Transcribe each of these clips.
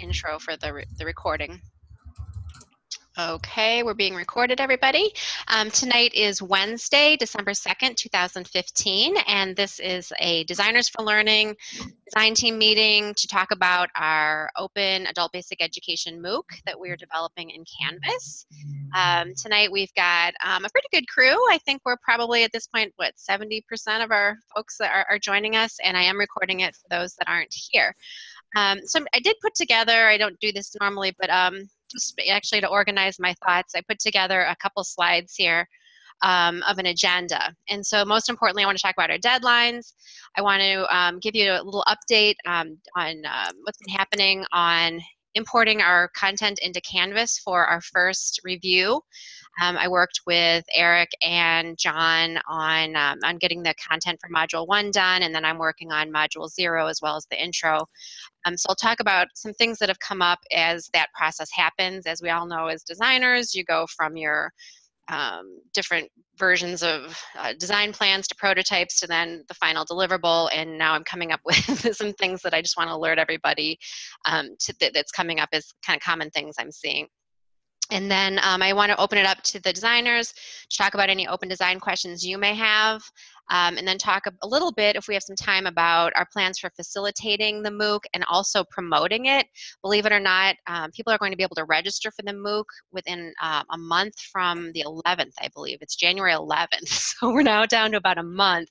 intro for the, re the recording. Okay, we're being recorded, everybody. Um, tonight is Wednesday, December 2nd, 2015, and this is a Designers for Learning design team meeting to talk about our open adult basic education MOOC that we're developing in Canvas. Um, tonight we've got um, a pretty good crew. I think we're probably at this point, what, 70% of our folks that are, are joining us, and I am recording it for those that aren't here. Um, so I did put together, I don't do this normally, but um, just actually to organize my thoughts, I put together a couple slides here um, of an agenda. And so most importantly, I want to talk about our deadlines. I want to um, give you a little update um, on um, what's been happening on importing our content into Canvas for our first review. Um, I worked with Eric and John on, um, on getting the content for Module 1 done, and then I'm working on Module 0 as well as the intro. Um, so I'll talk about some things that have come up as that process happens. As we all know as designers, you go from your um, different versions of uh, design plans to prototypes to then the final deliverable and now I'm coming up with some things that I just want to alert everybody um, to, that's coming up as kind of common things I'm seeing. And then um, I want to open it up to the designers to talk about any open design questions you may have um, and then talk a, a, little bit, if we have some time, about our plans for facilitating the MOOC and also promoting it. Believe it or not, um, people are going to be able to register for the MOOC within uh, a month from the 11th, I believe. It's January 11th, so we're now down to about a month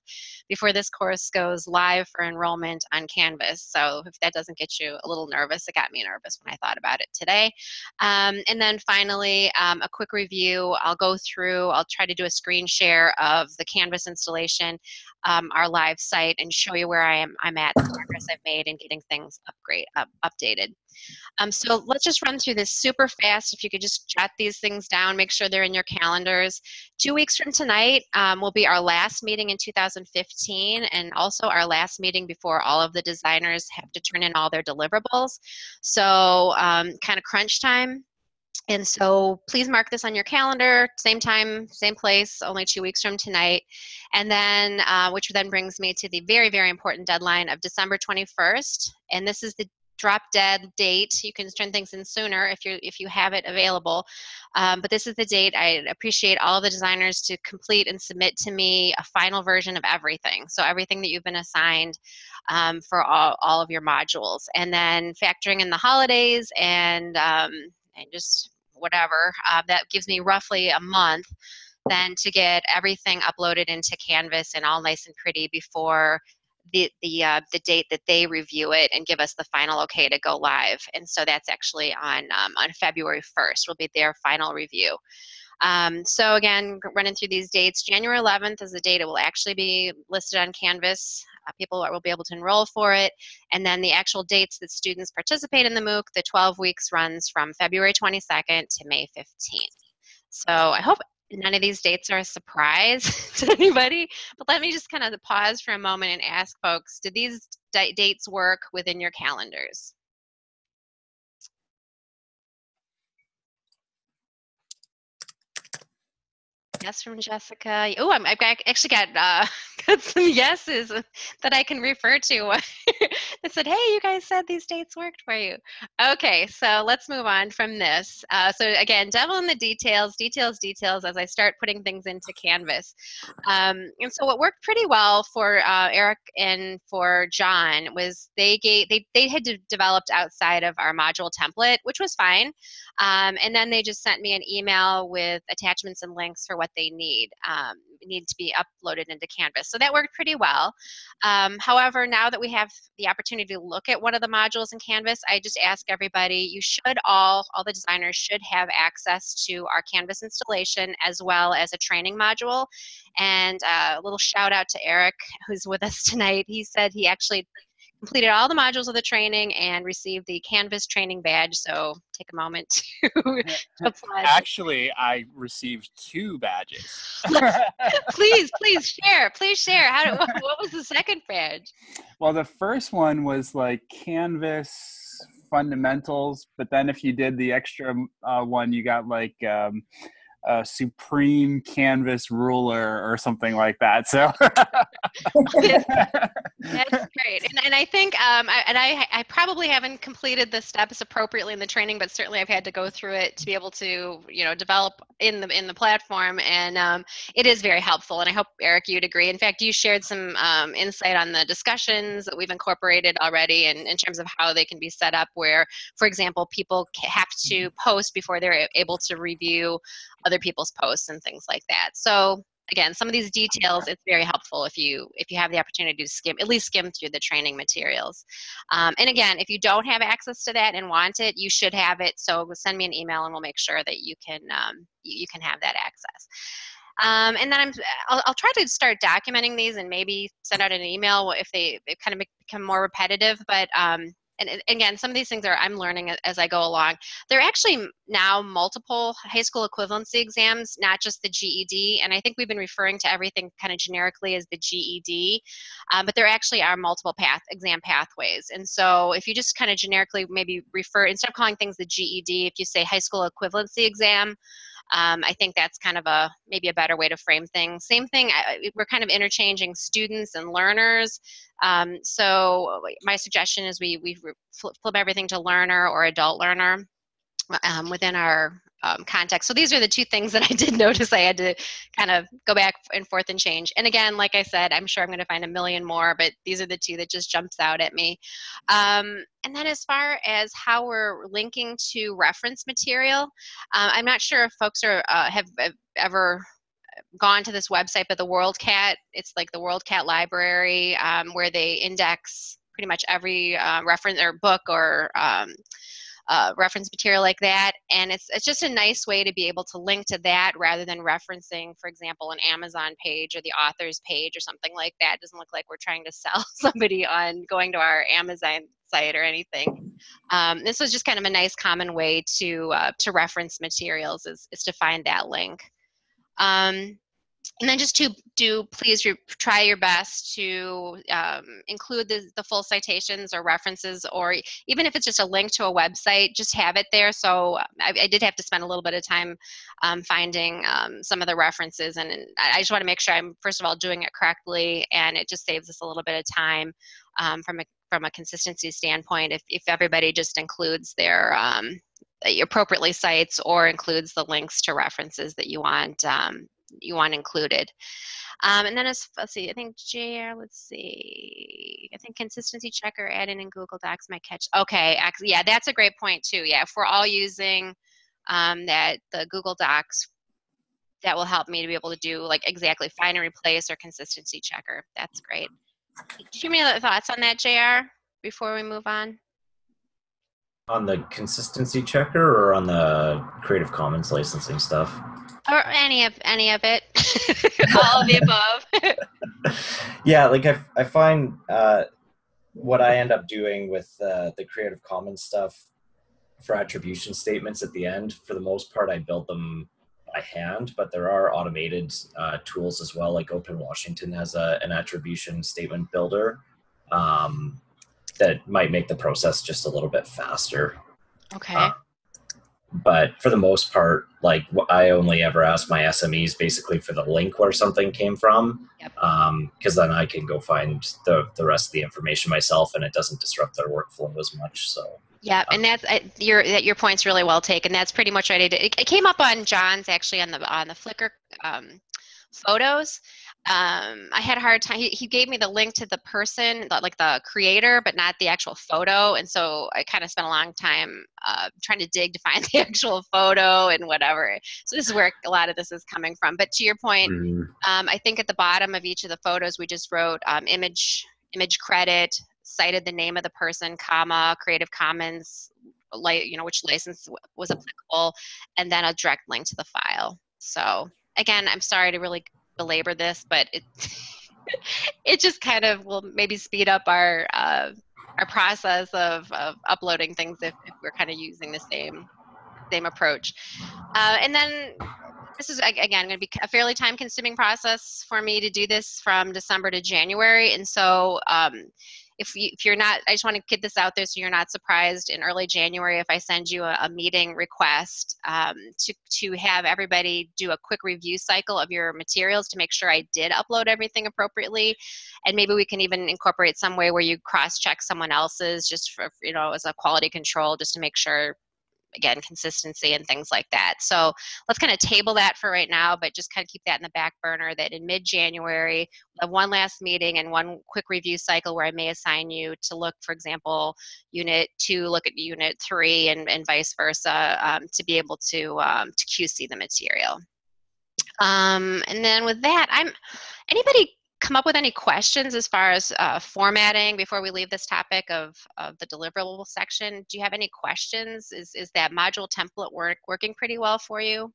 before this course goes live for enrollment on Canvas. So if that doesn't get you a little nervous, it got me nervous when I thought about it today. Um, and then finally, um, a quick review. I'll go through, I'll try to do a screen share of the Canvas installation um, our live site and show you where I am I'm at the progress I've made in getting things upgrade up, updated. Um, so let's just run through this super fast. If you could just jot these things down, make sure they're in your calendars. Two weeks from tonight um, will be our last meeting in 2015 and also our last meeting before all of the designers have to turn in all their deliverables. So um, kind of crunch time and so please mark this on your calendar, same time, same place, only two weeks from tonight. And then, uh, which then brings me to the very, very important deadline of December 21st. And this is the drop dead date. You can turn things in sooner if you if you have it available. Um, but this is the date. I appreciate all the designers to complete and submit to me a final version of everything. So everything that you've been assigned um, for all, all of your modules. And then factoring in the holidays and um, and just whatever, uh, that gives me roughly a month then to get everything uploaded into Canvas and all nice and pretty before the the uh, the date that they review it and give us the final okay to go live. And so that's actually on um, on February 1st will be their final review. Um, so again, running through these dates, January 11th is the date it will actually be listed on Canvas. Uh, people will be able to enroll for it. And then the actual dates that students participate in the MOOC, the 12 weeks runs from February 22nd to May 15th. So I hope none of these dates are a surprise to anybody, but let me just kind of pause for a moment and ask folks, did these dates work within your calendars? Yes from Jessica. Oh, I've actually got, uh, got some yeses that I can refer to. that said, hey, you guys said these dates worked for you. Okay, so let's move on from this. Uh, so again, devil in the details, details, details as I start putting things into Canvas. Um, and so what worked pretty well for uh, Eric and for John was they gave, they, they had developed outside of our module template, which was fine. Um, and then they just sent me an email with attachments and links for what what they need um, need to be uploaded into Canvas. So that worked pretty well. Um, however, now that we have the opportunity to look at one of the modules in Canvas, I just ask everybody, you should all, all the designers should have access to our Canvas installation as well as a training module. And uh, a little shout out to Eric, who's with us tonight. He said he actually completed all the modules of the training and received the Canvas training badge. So take a moment to apply. Actually, I received two badges. please, please share. Please share. How? Did, what was the second badge? Well, the first one was like Canvas fundamentals, but then if you did the extra uh, one, you got like. Um, a supreme canvas ruler or something like that. So That's great, and, and I think, um, I, and I, I probably haven't completed the steps appropriately in the training, but certainly I've had to go through it to be able to, you know, develop in the in the platform, and um, it is very helpful. And I hope Eric, you'd agree. In fact, you shared some um, insight on the discussions that we've incorporated already, and in terms of how they can be set up. Where, for example, people have to post before they're able to review other people's posts and things like that. So again, some of these details, it's very helpful if you if you have the opportunity to skim, at least skim through the training materials. Um, and again, if you don't have access to that and want it, you should have it. So send me an email and we'll make sure that you can um, you, you can have that access. Um, and then I'm, I'll, I'll, try to start documenting these and maybe send out an email if they, they kind of become more repetitive. But um, and again, some of these things are I'm learning as I go along. There are actually now multiple high school equivalency exams, not just the GED. And I think we've been referring to everything kind of generically as the GED, um, but there actually are multiple path exam pathways. And so if you just kind of generically maybe refer, instead of calling things the GED, if you say high school equivalency exam, um, I think that's kind of a maybe a better way to frame things. Same thing, I, we're kind of interchanging students and learners. Um, so my suggestion is we, we flip, everything to learner or adult learner um, within our um, context. So these are the two things that I did notice I had to kind of go back and forth and change. And again, like I said, I'm sure I'm going to find a million more, but these are the two that just jumps out at me. Um, and then as far as how we're linking to reference material, uh, I'm not sure if folks are uh, have, have ever gone to this website, but the WorldCat, it's like the WorldCat library um, where they index pretty much every uh, reference or book or um, uh, reference material like that. And it's, it's just a nice way to be able to link to that rather than referencing, for example, an Amazon page or the author's page or something like that. It doesn't look like we're trying to sell somebody on going to our Amazon site or anything. Um, this was just kind of a nice common way to, uh, to reference materials is, is to find that link. Um, and then just to do, please try your best to um, include the, the full citations or references, or even if it's just a link to a website, just have it there. So I, I did have to spend a little bit of time um, finding um, some of the references, and, and I just want to make sure I'm first of all doing it correctly, and it just saves us a little bit of time um, from a from a consistency standpoint. If if everybody just includes their um, appropriately cites or includes the links to references that you want um, you want included. Um, and then as, let's see, I think JR, let's see, I think consistency checker adding in Google Docs might catch. Okay, yeah, that's a great point too. Yeah, if we're all using um, that the Google Docs, that will help me to be able to do like exactly find and replace or consistency checker. That's great. Do you have any other thoughts on that, JR, before we move on? On the consistency checker or on the Creative Commons licensing stuff? or any of any of it. All of the above. Yeah like i, I find uh, what i end up doing with uh, the creative commons stuff for attribution statements at the end for the most part i build them by hand but there are automated uh, tools as well like open washington has a, an attribution statement builder. Um, that might make the process just a little bit faster okay uh, but for the most part, like I only ever ask my SMEs basically for the link where something came from, because yep. um, then I can go find the the rest of the information myself, and it doesn't disrupt their workflow as much. So. Yeah, and that's uh, your your point's really well taken. That's pretty much what I did. It, it came up on John's actually on the on the Flickr um, photos, um, I had a hard time. He, he gave me the link to the person, like the creator, but not the actual photo. And so I kind of spent a long time uh, trying to dig to find the actual photo and whatever. So this is where a lot of this is coming from. But to your point, mm. um, I think at the bottom of each of the photos, we just wrote um, image, image credit, cited the name of the person, comma, Creative Commons, like you know which license was applicable, and then a direct link to the file. So again, I'm sorry to really belabor this, but it it just kind of will maybe speed up our uh, our process of, of uploading things if, if we're kind of using the same same approach. Uh, and then this is again going to be a fairly time consuming process for me to do this from December to January, and so. Um, if you if you're not, I just want to get this out there so you're not surprised in early January if I send you a, a meeting request um, to to have everybody do a quick review cycle of your materials to make sure I did upload everything appropriately, and maybe we can even incorporate some way where you cross check someone else's just for you know as a quality control just to make sure again consistency and things like that. So let's kind of table that for right now but just kind of keep that in the back burner that in mid-january we'll one last meeting and one quick review cycle where i may assign you to look for example unit two look at unit three and, and vice versa um, to be able to um, to qc the material. Um, and then with that i'm anybody come up with any questions as far as uh, formatting before we leave this topic of, of the deliverable section? Do you have any questions? Is, is that module template work working pretty well for you?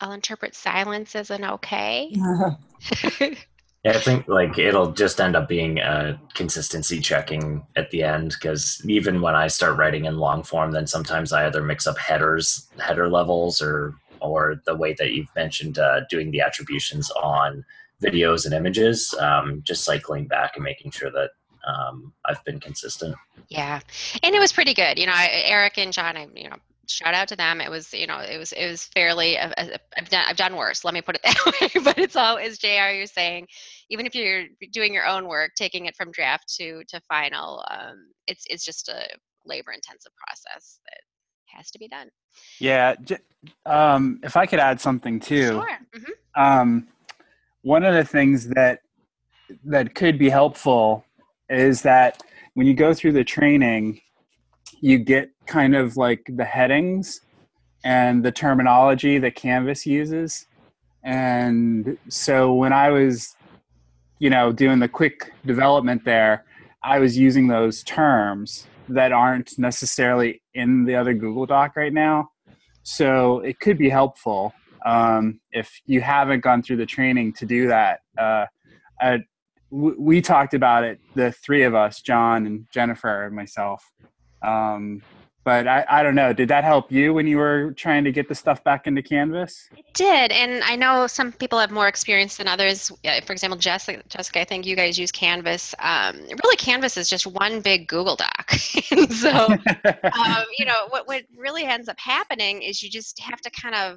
I'll interpret silence as an okay. Yeah, I think like it'll just end up being a consistency checking at the end because even when I start writing in long form, then sometimes I either mix up headers, header levels, or or the way that you've mentioned uh, doing the attributions on videos and images. Um, just cycling back and making sure that um, I've been consistent. Yeah, and it was pretty good. You know, I, Eric and John, I you know shout out to them. It was, you know, it was, it was fairly. Uh, uh, I've done, I've done worse. Let me put it that way. but it's all, as JR. You're saying, even if you're doing your own work, taking it from draft to to final, um, it's it's just a labor-intensive process that has to be done. Yeah, um, if I could add something too. Sure. Mm-hmm. Um, one of the things that that could be helpful is that when you go through the training you get kind of like the headings and the terminology that Canvas uses. And so when I was, you know, doing the quick development there, I was using those terms that aren't necessarily in the other Google Doc right now. So it could be helpful um, if you haven't gone through the training to do that. Uh, uh, we talked about it, the three of us, John and Jennifer and myself, um, but I, I don't know. Did that help you when you were trying to get the stuff back into Canvas? It did, and I know some people have more experience than others. For example, Jessica, Jessica I think you guys use Canvas. Um, really, Canvas is just one big Google Doc. so, um, you know, what what really ends up happening is you just have to kind of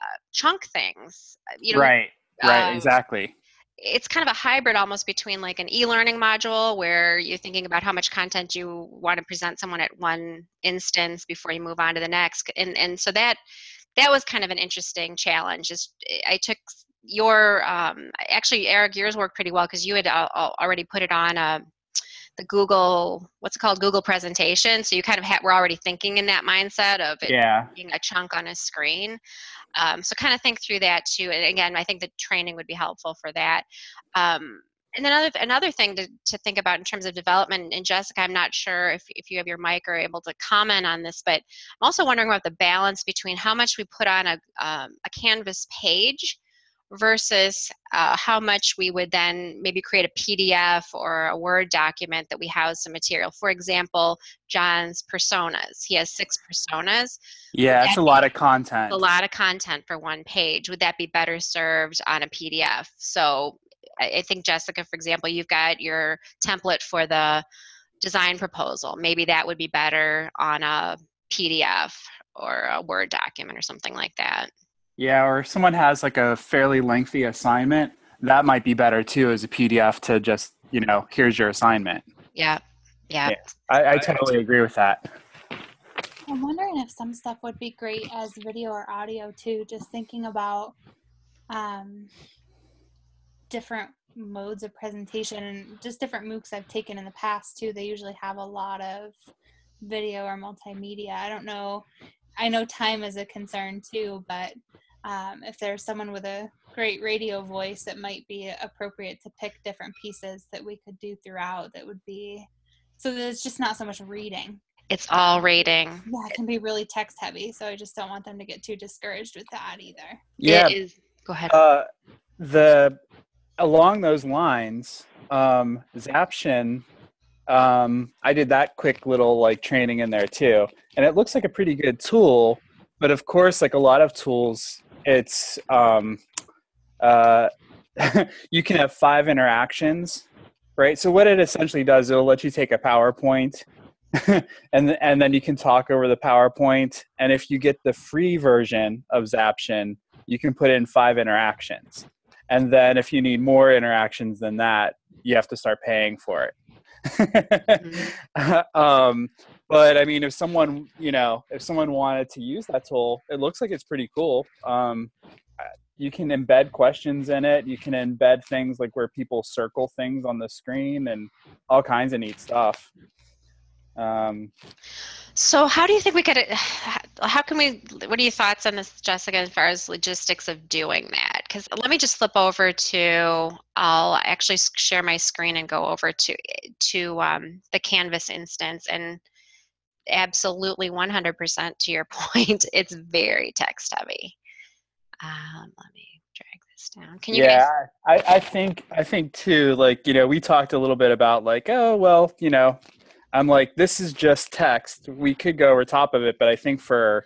uh, chunk things. You know, right. Right. Um, exactly it's kind of a hybrid almost between like an e-learning module where you're thinking about how much content you want to present someone at one instance before you move on to the next and and so that that was kind of an interesting challenge is i took your um, actually eric yours worked pretty well because you had uh, already put it on a, uh, the google what's it called google presentation so you kind of ha- were already thinking in that mindset of it yeah. being a chunk on a screen um, so kind of think through that too. And again, I think the training would be helpful for that. Um, and then another, another thing to, to think about in terms of development, and Jessica, I'm not sure if, if you have your mic or able to comment on this, but I'm also wondering about the balance between how much we put on a, um, a Canvas page versus uh, how much we would then maybe create a PDF or a Word document that we house some material. For example, John's personas. He has six personas. Yeah, it's a lot of content. A lot of content for one page. Would that be better served on a PDF? So I think, Jessica, for example, you've got your template for the design proposal. Maybe that would be better on a PDF or a Word document or something like that. Yeah, or if someone has like a fairly lengthy assignment, that might be better too as a PDF to just, you know, here's your assignment. Yeah. Yeah. yeah. I, I totally agree with that. I'm wondering if some stuff would be great as video or audio too, just thinking about um, different modes of presentation and just different MOOCs I've taken in the past too. They usually have a lot of video or multimedia. I don't know. I know time is a concern too, but um, if there's someone with a great radio voice, it might be appropriate to pick different pieces that we could do throughout that would be so that it's just not so much reading. It's all reading. Yeah, it can be really text heavy, so I just don't want them to get too discouraged with that either. Yeah. It is. Go ahead. Uh, the along those lines, um, Zaption, um, I did that quick little like training in there too, and it looks like a pretty good tool but of course, like a lot of tools, it's um, uh, you can have five interactions, right? So what it essentially does, it'll let you take a PowerPoint, and and then you can talk over the PowerPoint. And if you get the free version of Zaption, you can put in five interactions. And then if you need more interactions than that, you have to start paying for it. Mm-hmm. um, but I mean, if someone, you know, if someone wanted to use that tool, it looks like it's pretty cool. Um, you can embed questions in it. You can embed things like where people circle things on the screen and all kinds of neat stuff. Um, So how do you think we could, how can we, what are your thoughts on this, Jessica, as far as logistics of doing that? Because let me just flip over to, I'll actually share my screen and go over to, to um, the Canvas instance and absolutely 100% to your point, it's very text heavy. Um, let me drag this down. Can you yeah, guys, I, I think I think too. Like you know, we talked a little bit about like, oh well, you know, I'm like, this is just text. We could go over top of it, but I think for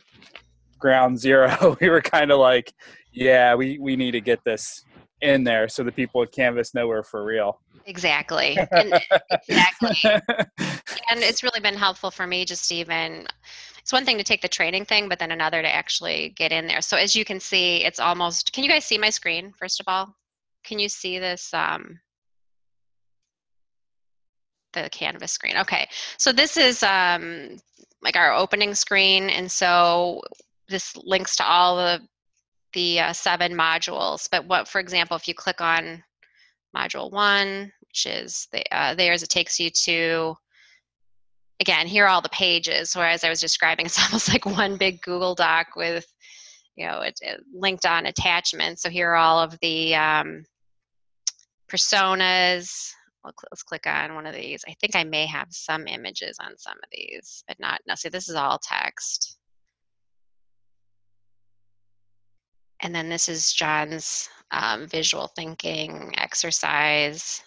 ground zero, we were kind of like, yeah, we we need to get this in there so the people at Canvas know we're for real. exactly. And, exactly. and it's really been helpful for me just even it's one thing to take the training thing but then another to actually get in there so as you can see it's almost can you guys see my screen first of all can you see this um the canvas screen okay so this is um like our opening screen and so this links to all the the uh, seven modules but what for example if you click on module one which is the, uh, theirs it takes you to again, here are all the pages. Whereas I was describing, it's almost like one big Google Doc with, you know, it, it linked on attachments. So here are all of the um, personas. Let's click on one of these. I think I may have some images on some of these, but not. No, see, this is all text. And then this is John's um, visual thinking exercise.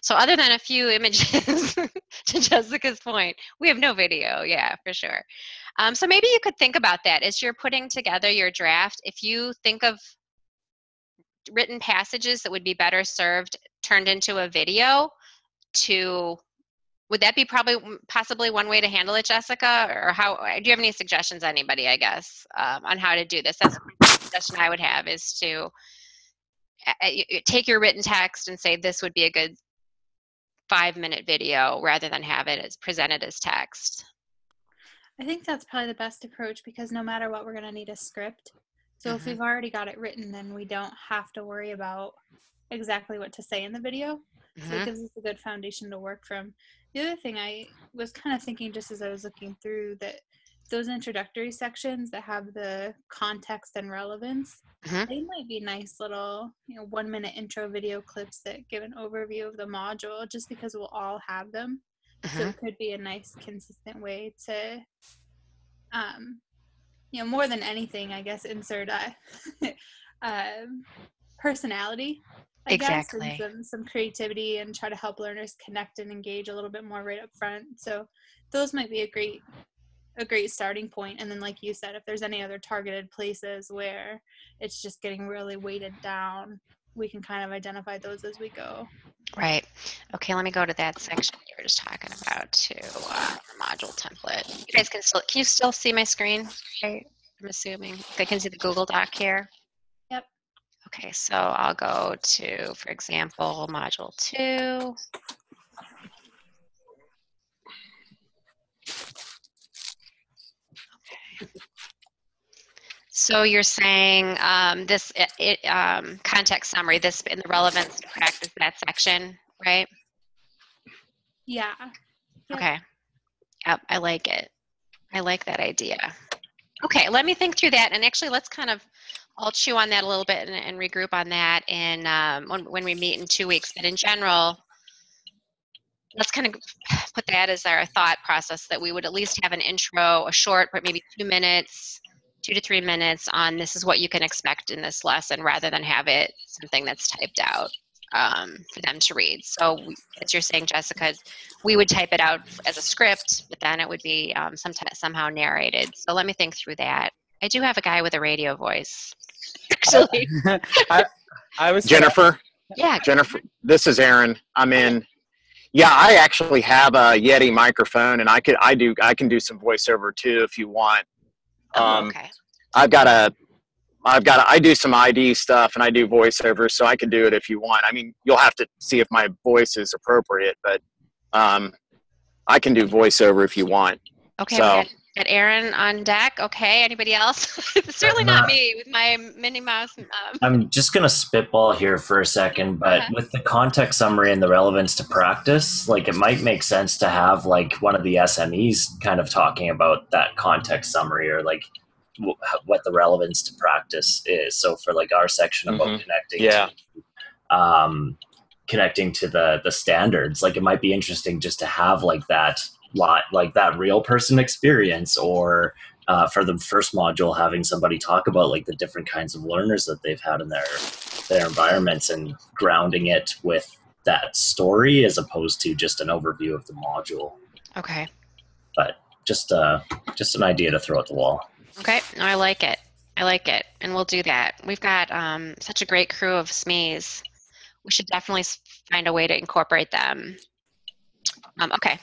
So other than a few images, to Jessica's point, we have no video. Yeah, for sure. Um, so maybe you could think about that as you're putting together your draft. If you think of written passages that would be better served turned into a video, to would that be probably possibly one way to handle it, Jessica? Or how? Do you have any suggestions, anybody? I guess um, on how to do this. That's suggestion I would have is to take your written text and say this would be a good five minute video rather than have it as presented as text. I think that's probably the best approach because no matter what, we're going to need a script. So if Mhm. we've already got it written, then we don't have to worry about exactly what to say in the video. So Mhm. it gives us a good foundation to work from. The other thing I was kind of thinking just as I was looking through that those introductory sections that have the context and relevance, Mhm. they might be nice little, you know, one minute intro video clips that give an overview of the module just because we'll all have them. So Mhm. it could be a nice consistent way to um you know more than anything i guess insert a um, personality I Exactly. guess, and some, some creativity and try to help learners connect and engage a little bit more right up front so those might be a great a great starting point and then like you said if there's any other targeted places where it's just getting really weighted down we can kind of identify those as we go Right. Okay, let me go to that section you were just talking about to uh, module template. You guys can still, can you still see my screen? Right? I'm assuming. I can see the Google Doc here. Yep. Okay, so I'll go to, for example, module two. So you're saying um, this it, it, um, context summary, this in the relevance to practice that section, right? yeah Yep. Okay. Yep, I like it. I like that idea. Okay, let me think through that, and actually, let's kind of I'll chew on that a little bit and, and regroup on that in um, when when we meet in two weeks. But in general, let's kind of put that as our thought process that we would at least have an intro, a short, but maybe two minutes, two to three minutes on this is what you can expect in this lesson, rather than have it something that's typed out um, for them to read. So, we, as you're saying, Jessica, we would type it out as a script, but then it would be um, sometime, somehow narrated. So let me think through that. I do have a guy with a radio voice. Actually, I, I was Jennifer, yeah. Jennifer, this is Aaron. I'm in. Yeah, I actually have a Yeti microphone, and I could I do I can do some voiceover too if you want. Oh, Um, okay. I've got a, I've got a, I do some ID stuff and I do voiceovers, so I can do it if you want. I mean, you'll have to see if my voice is appropriate, but um, I can do voiceover if you want. Okay. so- got, got Aaron on deck. Okay. Anybody else? Certainly not me with my Minnie Mouse. Um, I'm just going to spitball here for a second, but Okay. with the context summary and the relevance to practice, like it might make sense to have like one of the SMEs kind of talking about that context summary or like wh- what the relevance to practice is. So for like our section about Mhm. connecting, Yeah. to, um, connecting to the the standards, like it might be interesting just to have like that lot, like that real person experience or uh, for the first module having somebody talk about like the different kinds of learners that they've had in their their environments and grounding it with that story as opposed to just an overview of the module okay. But just uh just an idea to throw at the wall Okay. No, I like it. I like it. And we'll do that. We've got um, such a great crew of SMEs. We should definitely find a way to incorporate them. Um, okay.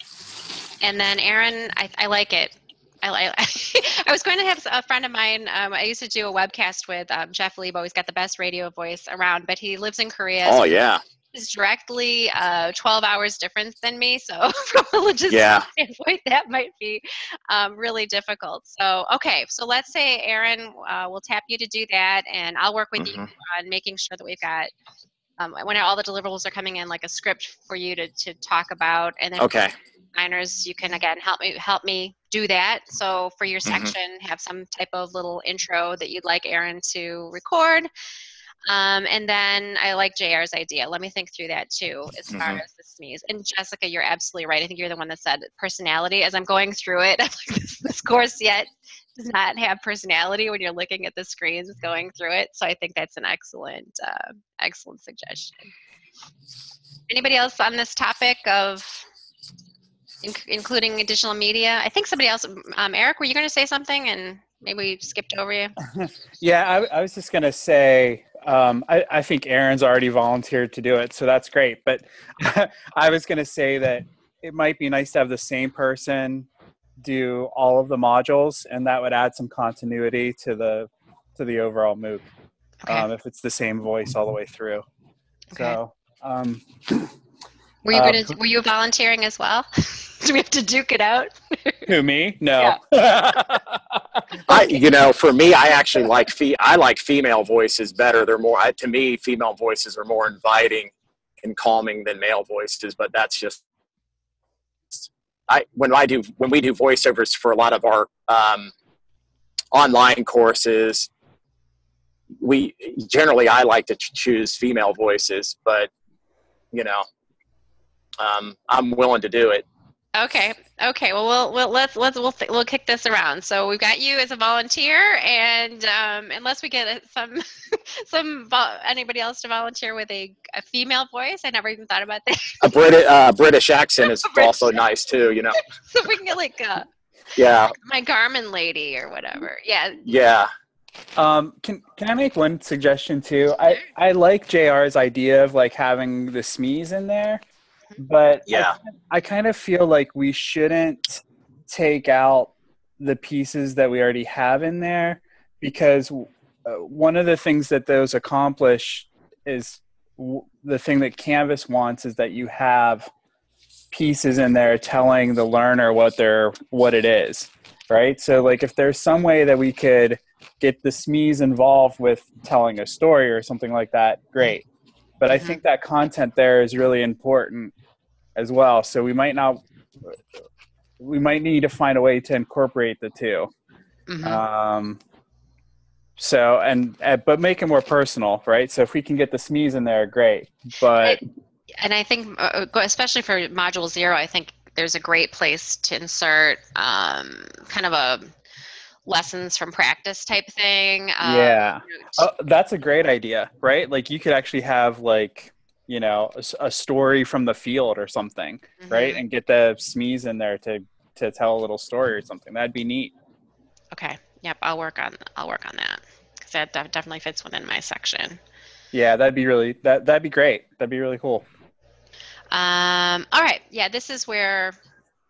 And then Aaron, I, I like it. I, li- I was going to have a friend of mine. Um, I used to do a webcast with um, Jeff Lebow. He's got the best radio voice around, but he lives in Korea. Oh so yeah, He's directly uh, 12 hours difference than me. So from a logistical Yeah. standpoint, that might be um, really difficult. So, okay. So let's say, Aaron, uh, we'll tap you to do that, and I'll work with you Mhm. on making sure that we've got, um, when all the deliverables are coming in, like a script for you to, to talk about. And then okay, designers, you can again help me help me do that. So for your Mhm. section, have some type of little intro that you'd like Aaron to record. Um, and then I like JR's idea. Let me think through that too, as far Mhm. as the SMEs. And Jessica, you're absolutely right. I think you're the one that said personality. As I'm going through it, I'm like, this, this course yet does not have personality when you're looking at the screens going through it. So I think that's an excellent, uh, excellent suggestion. Anybody else on this topic of inc- including additional media? I think somebody else, um, Eric, were you going to say something and maybe we skipped over you? Yeah, I, I was just gonna say, um, I, I think Aaron's already volunteered to do it, so that's great. But I was gonna say that it might be nice to have the same person do all of the modules, and that would add some continuity to the to the overall MOOC Okay. um, if it's the same voice all the way through. okay. So um, were you uh, going to, were you volunteering as well? Do we have to duke it out? who me? No. I you know for me I actually like fe- I like female voices better. They're more I, to me female voices are more inviting and calming than male voices, but that's just I when I do when we do voiceovers for a lot of our um, online courses, we generally I like to ch- choose female voices, but you know um, I'm willing to do it. Okay. Okay. Well, we'll, we'll let's let's we'll th- we'll kick this around. So we've got you as a volunteer, and um, unless we get some some vol- anybody else to volunteer with a, a female voice, I never even thought about that. A British uh, British accent is British also nice too. You know, so we can get like uh, yeah, my Garmin lady or whatever. Yeah. yeah. Um, can can I make one suggestion too? I I like JR's idea of like having the SMEs in there, but Yeah. I kind of feel like we shouldn't take out the pieces that we already have in there because uh, one of the things that those accomplish is w- the thing that Canvas wants is that you have pieces in there telling the learner what they're what it is, right? So like if there's some way that we could get the SMEs involved with telling a story or something like that, great. But I Mhm. think that content there is really important as well. So we might not, we might need to find a way to incorporate the 2 Mhm. Um, so and uh, but make it more personal, right? So if we can get the SMEs in there, great. But and I think, uh, especially for Module Zero, I think there's a great place to insert um, kind of a lessons from practice type thing. um, yeah, you know, oh, that's a great idea, right? Like you could actually have like you know a story from the field or something, right? mhm. And get the SMEs in there to to tell a little story or something. That'd be neat. Okay. yep, I'll work on, I'll work on that. Cause that def- definitely fits within my section. Yeah, that'd be really that that'd be great. That'd be really cool. Um, all right, yeah, this is where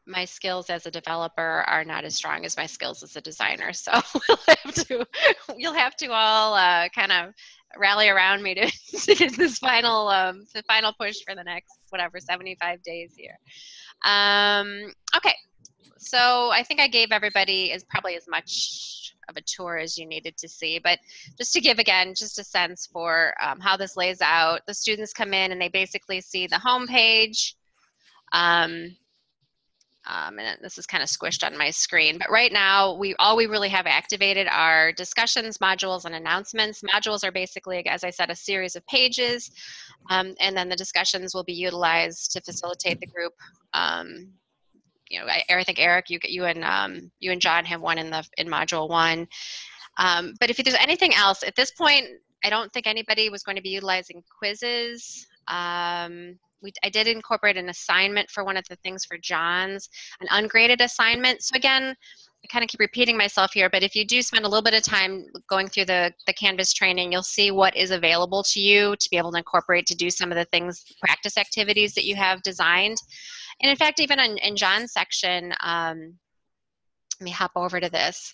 my skills as a developer are not as strong as my skills as a designer. So we'll have to, you'll have to all uh, kind of rally around me to, to get this final, um, the final push for the next whatever 75 days here. Um, okay, so I think I gave everybody is probably as much of a tour as you needed to see, but just to give again, just a sense for um, how this lays out. The students come in and they basically see the home page. Um, um, and this is kind of squished on my screen. But right now, we all we really have activated are discussions, modules, and announcements. Modules are basically, as I said, a series of pages, um, and then the discussions will be utilized to facilitate the group. Um, you know, I, I think Eric, you you and um, you and John have one in the in module one. Um, but if there's anything else at this point, I don't think anybody was going to be utilizing quizzes. Um, we, I did incorporate an assignment for one of the things for John's, an ungraded assignment. So again, I kind of keep repeating myself here, but if you do spend a little bit of time going through the, the Canvas training, you'll see what is available to you to be able to incorporate to do some of the things, practice activities that you have designed. And in fact, even in, in John's section, um, let me hop over to this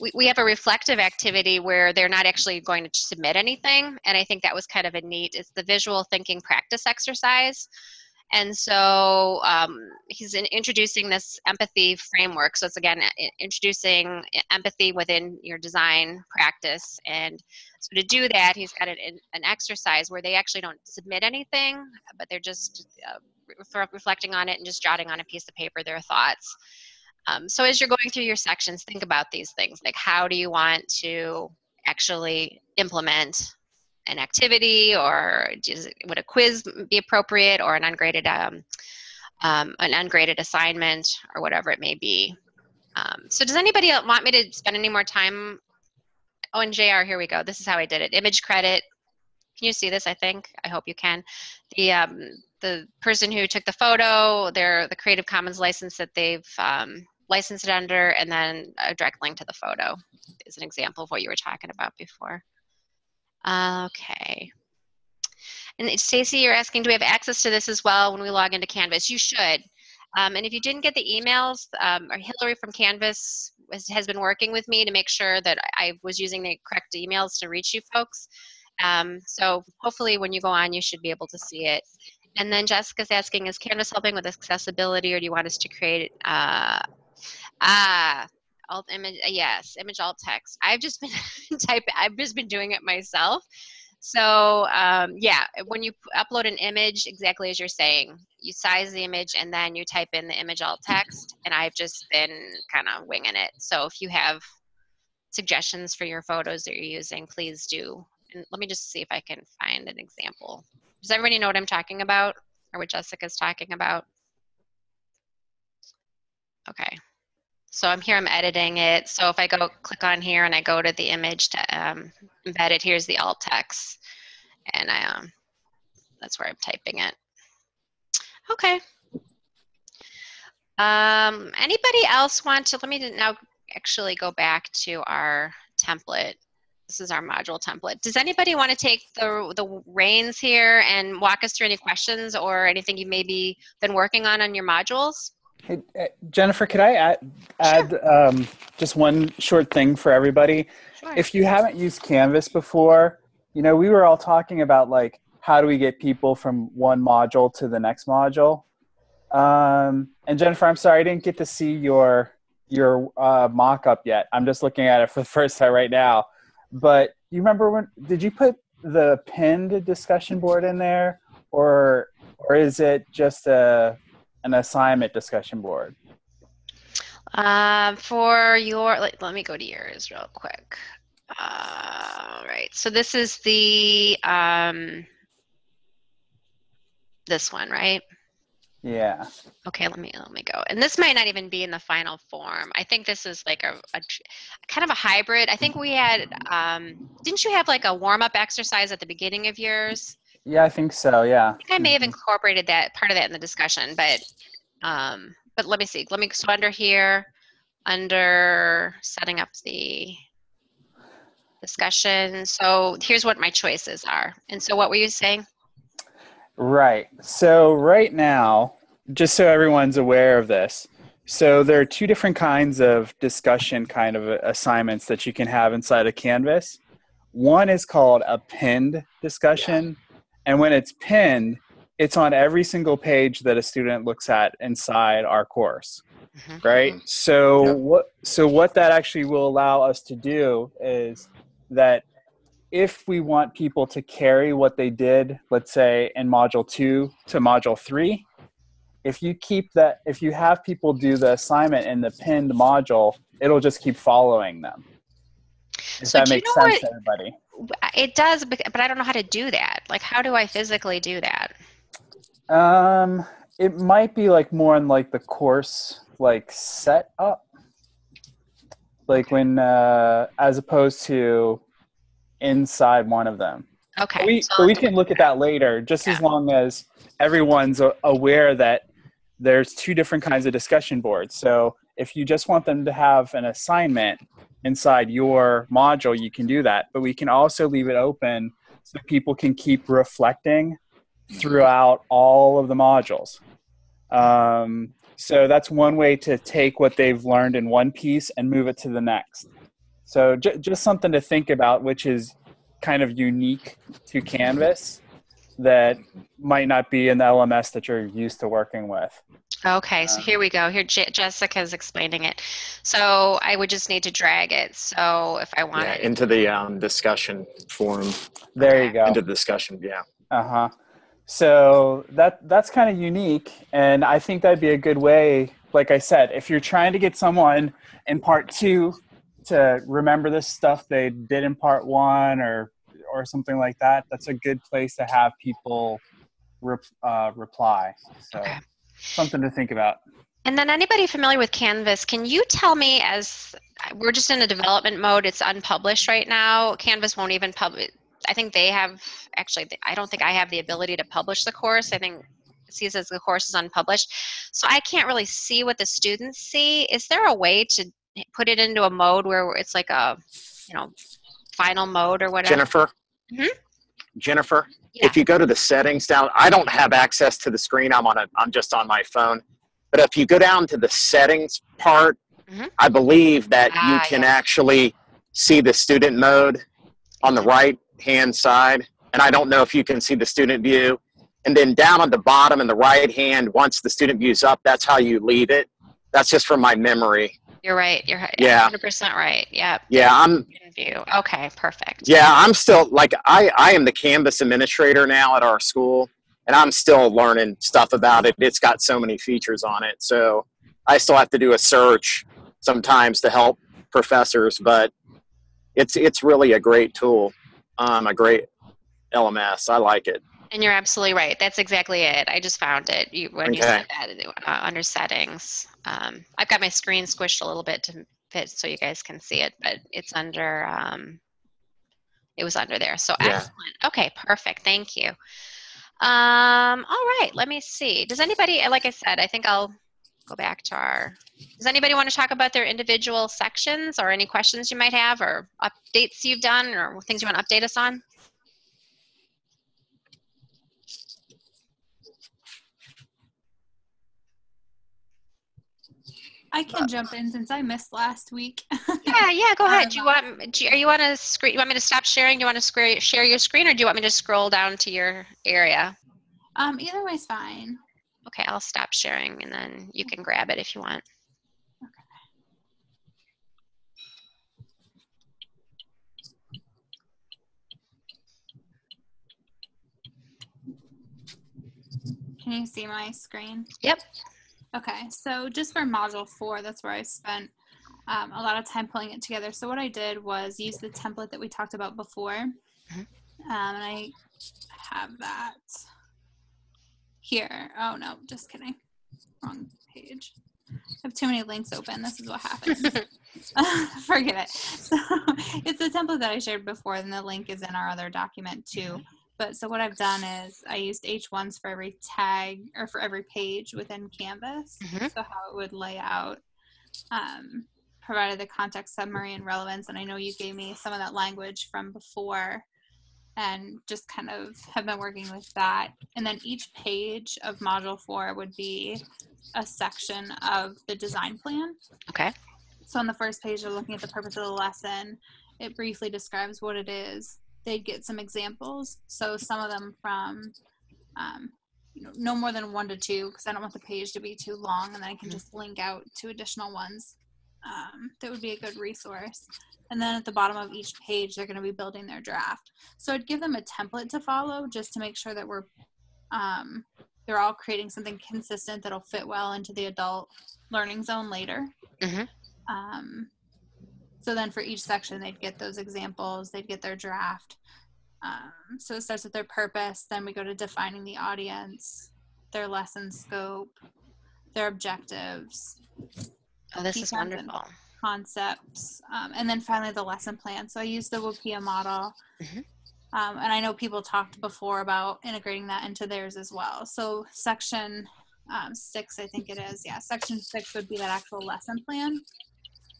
we, we have a reflective activity where they're not actually going to submit anything. And I think that was kind of a neat, it's the visual thinking practice exercise. And so um, he's in introducing this empathy framework. So it's again introducing empathy within your design practice. And so to do that, he's got an, an exercise where they actually don't submit anything, but they're just uh, reflecting on it and just jotting on a piece of paper their thoughts. Um, so as you're going through your sections, think about these things like how do you want to actually implement an activity or does, would a quiz be appropriate or an ungraded um, um, an ungraded assignment or whatever it may be. Um, so does anybody want me to spend any more time? Oh, and JR, here we go. This is how I did it. Image credit. Can you see this? I think. I hope you can. The um, the person who took the photo, their the Creative Commons license that they've um, license it under, and then a direct link to the photo is an example of what you were talking about before. Okay. And Stacy, you're asking, do we have access to this as well when we log into Canvas? You should. Um, and if you didn't get the emails, um, Hillary from Canvas has, has, been working with me to make sure that I was using the correct emails to reach you folks. Um, so hopefully when you go on, you should be able to see it. And then Jessica's asking, is Canvas helping with accessibility or do you want us to create uh, Ah, alt image. Uh, yes, image alt text. I've just been type. I've just been doing it myself. So um, yeah, when you upload an image, exactly as you're saying, you size the image and then you type in the image alt text. And I've just been kind of winging it. So if you have suggestions for your photos that you're using, please do. And let me just see if I can find an example. Does everybody know what I'm talking about or what Jessica's talking about? Okay, so I'm here, I'm editing it. So if I go click on here and I go to the image to um, embed it, here's the alt text. And I, um, that's where I'm typing it. Okay. Um, anybody else want to, let me now actually go back to our template. This is our module template. Does anybody want to take the, the reins here and walk us through any questions or anything you maybe been working on on your modules? Hey, uh, Jennifer, could I add, add sure. um, just one short thing for everybody? Sure. If you haven't used Canvas before, you know, we were all talking about like, how do we get people from one module to the next module? Um, and Jennifer, I'm sorry, I didn't get to see your your uh, mock-up yet. I'm just looking at it for the first time right now. But you remember when, did you put the pinned discussion board in there? Or, or is it just a, an assignment discussion board? Um, for your, let, let me go to yours real quick. Uh, all right, so this is the, um, this one, right? Yeah. Okay, let me let me go. And this might not even be in the final form. I think this is like a, a kind of a hybrid. I think we had um didn't you have like a warm-up exercise at the beginning of yours? Yeah, I think so. Yeah. I think I may have incorporated that part of that in the discussion, but um, but let me see. Let me so under here. under setting up the discussion. So here's what my choices are. And so what were you saying? Right. So right now, just so everyone's aware of this, so there are two different kinds of discussion kind of assignments that you can have inside of Canvas. One is called a pinned discussion, and when it's pinned, it's on every single page that a student looks at inside our course. Mhm. Right? So Yep. what so what that actually will allow us to do is that if we want people to carry what they did, let's say in module two to module three, if you keep that, if you have people do the assignment in the pinned module, it'll just keep following them. So you makes sense what- to everybody. It does, but I don't know how to do that. Like, how do I physically do that? Um, it might be like more in like the course like set up, like when uh, as opposed to inside one of them. Okay. we, so we can look at that later, just as long as everyone's aware that there's two different kinds of discussion boards. So if you just want them to have an assignment inside your module, you can do that. But we can also leave it open so people can keep reflecting throughout all of the modules. Um, so that's one way to take what they've learned in one piece and move it to the next. So just something to think about, which is kind of unique to Canvas that might not be in the LMS that you're used to working with. Okay, so Um, here we go. Here, Je- Jessica's explaining it. So I would just need to drag it. So if I Yeah, wanted, into the um, discussion forum, There you go. into the discussion. Yeah. Uh huh. So that that's kind of unique, and I think that'd be a good way. Like I said, if you're trying to get someone in part two to remember this stuff they did in part one, or or something like that, that's a good place to have people rep, uh, reply. So Okay. Something to think about. and then anybody familiar with Canvas, can you tell me as we're just in a development mode, it's unpublished right now. Canvas won't even publish. I think they have actually. I don't think I have the ability to publish the course. I think it sees as the course is unpublished, so I can't really see what the students see. Is there a way to put it into a mode where it's like a, you know, final mode or whatever? Jennifer. Mhm. Jennifer, Yeah. if you go to the settings down, I don't have access to the screen. I'm on a, I'm just on my phone. But if you go down to the settings part, Mhm. I believe that you Ah, can yeah. actually see the student mode on the right hand side. And I don't know if you can see the student view. And then down on the bottom in the right hand, once the student view's up, that's how you leave it. That's just from my memory. You're right. You're Yeah. 100% right. Yeah. Yeah, I'm View. Okay. Perfect. Yeah, I'm still like I I am the Canvas administrator now at our school, and I'm still learning stuff about it. It's got so many features on it, so I still have to do a search sometimes to help professors. But it's it's really a great tool, um, a great LMS. I like it. And you're absolutely right. That's exactly it. I just found it you, when you said that uh, under settings. Um, I've got my screen squished a little bit to fit so you guys can see it, but it's under. Um, it was under there. So Yeah. excellent. Okay, perfect. Thank you. Um, all right. Let me see. Does anybody? Like I said, I think I'll go back to our. Does anybody want to talk about their individual sections or any questions you might have or updates you've done or things you want to update us on? I can jump in since I missed last week. Yeah, yeah, go ahead. Do you Um, want, do you, are you want to screen, you want me to stop sharing? Do you want to share your screen or do you want me to scroll down to your area? um, either way's fine. Okay, I'll stop sharing and then you can grab it if you want. Okay. Can you see my screen? Yep. Okay, so just for module four, that's where I spent um, a lot of time pulling it together. So what I did was use the template that we talked about before, um, Mhm. and I have that here. Oh no, just kidding, wrong page. I have too many links open. This is what happens. Forget it. So it's the template that I shared before, and the link is in our other document too. But so what I've done is I used H1s for every tag or for every page within Canvas. Mhm. So how it would lay out um, provided the context summary and relevance, and I know you gave me some of that language from before, and just kind of have been working with that. And then each page of module four would be a section of the design plan. Okay. So on the first page, they're looking at the purpose of the lesson. It briefly describes what it is. They'd get some examples. So some of them from, um, you know, no more than one to two, because I don't want the page to be too long, and then I can just link out to additional ones. Um, that would be a good resource. And then at the bottom of each page, they're going to be building their draft. So I'd give them a template to follow just to make sure that we're um, they're all creating something consistent that'll fit well into the adult learning zone later. Mhm. Um, so then for each section, they'd get those examples, they'd get their draft. Um, so it starts with their purpose, then we go to defining the audience, their lesson scope, their objectives, Oh, this is wonderful. concepts, um, and then finally the lesson plan. So I use the WPIA model. Mhm. Um, and I know people talked before about integrating that into theirs as well. So section um, six, I think it is, yeah, section six would be that actual lesson plan.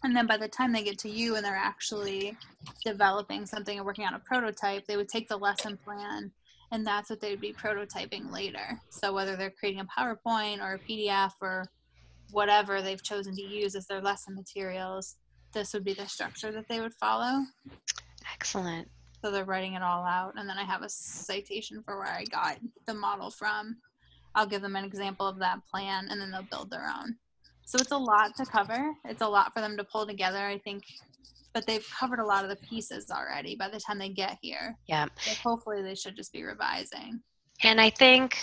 And then by the time they get to you and they're actually developing something and working on a prototype, they would take the lesson plan and that's what they would be prototyping later. So whether they're creating a PowerPoint or a PDF or whatever they've chosen to use as their lesson materials, this would be the structure that they would follow. Excellent. So they're writing it all out, and then I have a citation for where I got the model from. I'll give them an example of that plan, and then they'll build their own. So it's a lot to cover. It's a lot for them to pull together, I think, but they've covered a lot of the pieces already by the time they get here. Yeah. Hopefully, they should just be revising. And I think,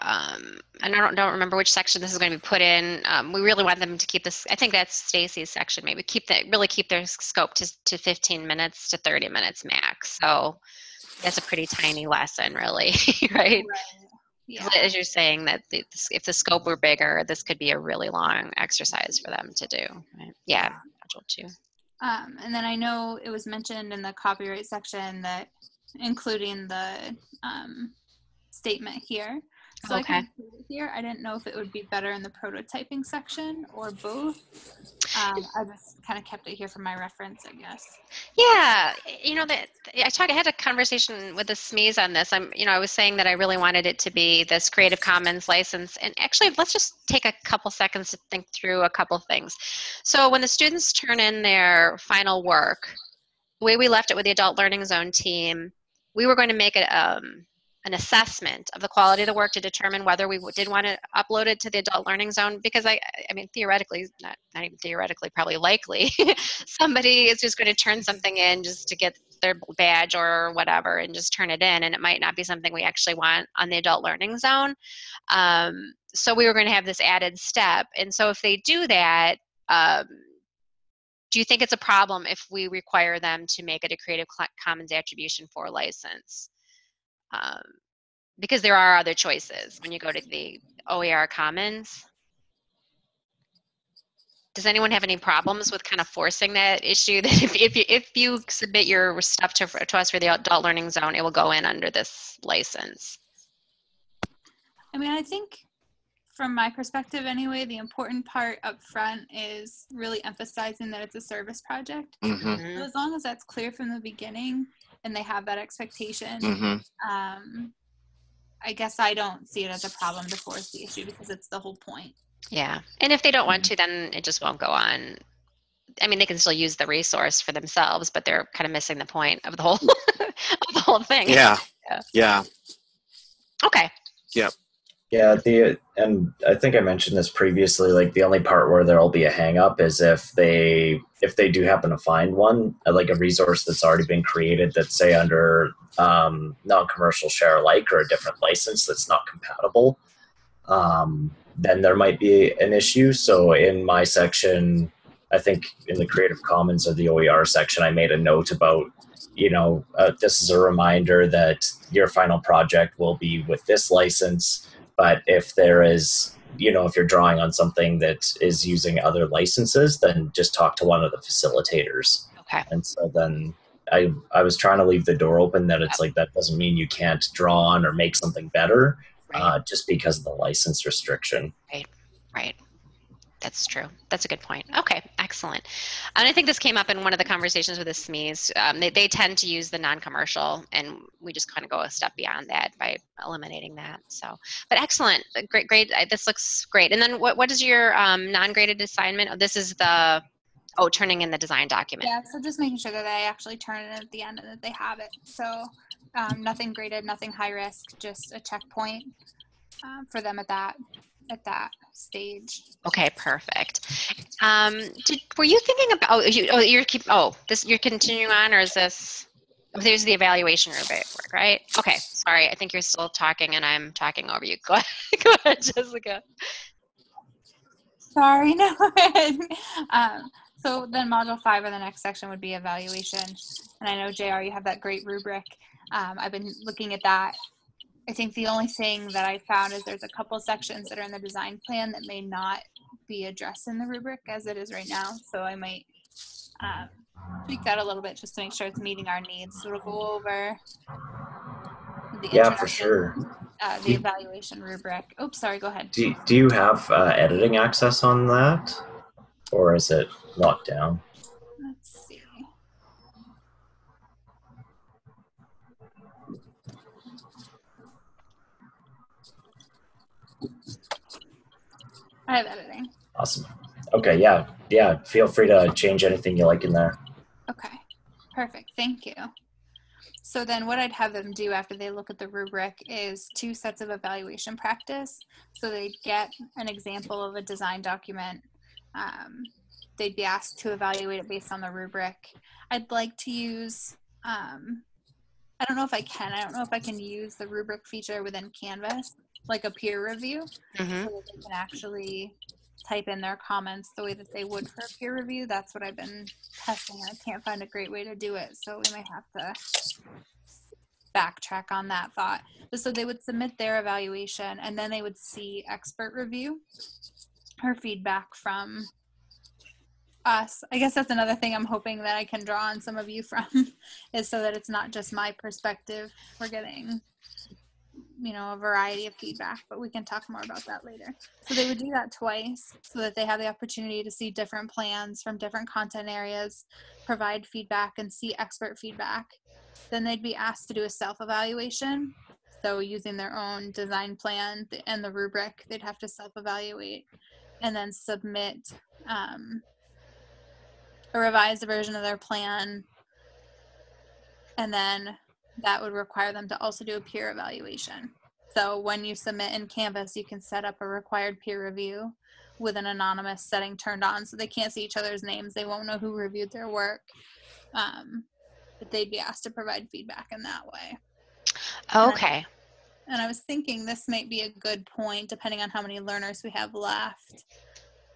um, and I don't, don't remember which section this is going to be put in. Um, we really want them to keep this. I think that's Stacy's section. Maybe keep that really keep their scope to to 15 minutes to 30 minutes max. So that's a pretty tiny lesson, really, right? 'Cause Yeah. As you're saying that the, if the scope were bigger, this could be a really long exercise for them to do. Right? Yeah, module two. Um, and then I know it was mentioned in the copyright section that including the um, statement here. So I Okay. can include it here. I didn't know if it would be better in the prototyping section or both. Um, I just kind of kept it here for my reference, I guess. Yeah, you know that I talked. I had a conversation with the SMEs on this. I'm, you know, I was saying that I really wanted it to be this Creative Commons license. And actually, let's just take a couple seconds to think through a couple things. So when the students turn in their final work, the way we left it with the Adult Learning Zone team, we were going to make it um, an assessment of the quality of the work to determine whether we did want to upload it to the Adult Learning Zone. Because I, I mean, theoretically, not not even theoretically, probably likely, somebody is just going to turn something in just to get their badge or whatever and just turn it in and it might not be something we actually want on the adult learning zone um, so we were going to have this added step and so if they do that um, do you think it's a problem if we require them to make it a creative commons attribution for license um, because there are other choices when you go to the oer commons does anyone have any problems with kind of forcing that issue that if, if, you, if you submit your stuff to, to us for the adult learning zone, it will go in under this license? I mean, I think from my perspective anyway, the important part up front is really emphasizing that it's a service project. hmm Mhm. So as long as that's clear from the beginning and they have that expectation, hmm um, I guess I don't see it as a problem to force the issue because it's the whole point. Yeah. And if they don't want to, then it just won't go on. I mean, they can still use the resource for themselves, but they're kind of missing the point of the whole, of the whole thing. Yeah. Yeah. Yeah. Okay. Yeah, the and I think I mentioned this previously. Like the only part where there'll be a hang up is if they if they do happen to find one, uh, like a resource that's already been created that's say under um, non-commercial share alike or a different license that's not compatible. Um, then there might be an issue. So in my section, I think in the Creative Commons or the OER section, I made a note about you know uh, this is a reminder that your final project will be with this license but if there is you know if you're drawing on something that is using other licenses then just talk to one of the facilitators Okay. and so then i i was trying to leave the door open that it's like that doesn't mean you can't draw on or make something better Right. uh, just because of the license restriction Right. right. That's true. That's a good point. Okay, excellent. And I think this came up in one of the conversations with the SMEs. Um, they, they tend to use the non-commercial, and we just kind of go a step beyond that by eliminating that. So, but excellent, Uh, great, great. Uh, This looks great. And then what, what is your um, non-graded assignment? Oh, this is the, oh, turning in the design document. Yeah, so just making sure that I actually turn it at the end and that they have it. So um, nothing graded, nothing high risk, just a checkpoint um, for them at that at that stage. Okay, perfect. Um, did, were you thinking about? Oh, you, oh, you're keep. Oh, this you're continuing on, or is this? oh, There's the evaluation rubric, right? Okay, sorry. I think you're still talking, and I'm talking over you. Go ahead, go ahead, Jessica. Sorry, no. um, so then module five or the next section would be evaluation. And I know JR, you have that great rubric. Um, I've been looking at that. I think the only thing that I found is there's a couple sections that are in the design plan that may not be addressed in the rubric as it is right now. So I might um, tweak that a little bit just to make sure it's meeting our needs. So we'll go over the Yeah, for sure. Uh, the evaluation rubric. Oops, sorry, go ahead. Do, do you have uh, editing access on that? Or is it locked down? Let's see. I have editing. Awesome. Okay, yeah. Yeah, feel free to change anything you like in there. Okay, perfect. Thank you. So then what I'd have them do after they look at the rubric is two sets of evaluation practice. So they'd get an example of a design document. Um, they'd be asked to evaluate it based on the rubric. I'd like to use, um, I don't know if I can, I don't know if I can use the rubric feature within Canvas, like a peer review hmm so that they can actually type in their comments the way that they would for a peer review. That's what I've been testing. I can't find a great way to do it, so we might have to backtrack on that thought. But so they would submit their evaluation and then they would see expert review or feedback from us. I guess that's another thing I'm hoping that I can draw on some of you from is so that it's not just my perspective. We're getting you know, a variety of feedback, but we can talk more about that later. So they would do that twice so that they have the opportunity to see different plans from different content areas, provide feedback, and see expert feedback. Then they'd be asked to do a self evaluation. So using their own design plan and the rubric, they'd have to self evaluate and then submit um, a revised version of their plan. And then that would require them to also do a peer evaluation. So when you submit in Canvas, you can set up a required peer review with an anonymous setting turned on so they can't see each other's names. They won't know who reviewed their work. Um, but they'd be asked to provide feedback in that way. Okay. And I was thinking this might be a good point, depending on how many learners we have left,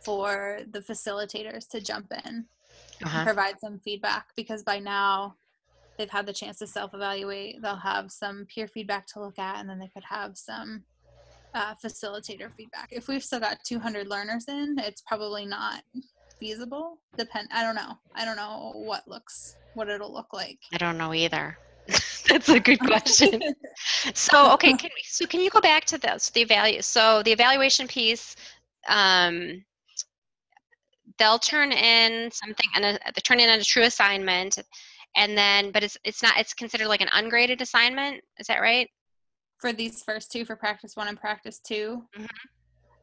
for the facilitators to jump in Uh-huh. provide some feedback because by now they've had the chance to self evaluate. They'll have some peer feedback to look at, and then they could have some uh, facilitator feedback. If we've still got 200 learners in, it's probably not feasible. Depend. I don't know. I don't know what looks what it'll look like. I don't know either. That's a good question. so okay, can we, so can you go back to this the evalu so the evaluation piece um they'll turn in something and they turn in a true assignment and then but it's it's not it's considered like an ungraded assignment is that right for these first two for practice one and practice 2 Mhm.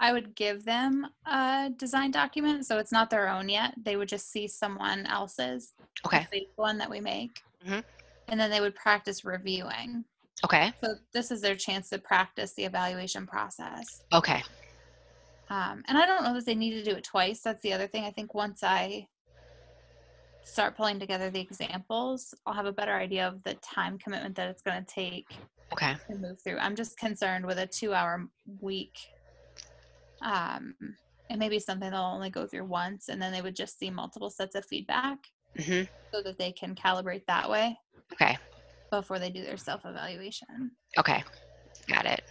I would give them a design document so it's not their own yet. They would just see someone else's, okay one that we make, mm-hmm. and then they would practice reviewing. okay So this is their chance to practice the evaluation process. okay Um, and I don't know that they need to do it twice. That's the other thing. I think once I start pulling together the examples, I'll have a better idea of the time commitment that it's going to take okay to move through. I'm just concerned with a two hour week. Um, it may be something they'll only go through once and then they would just see multiple sets of feedback hmm so that they can calibrate that way okay before they do their self evaluation. okay got it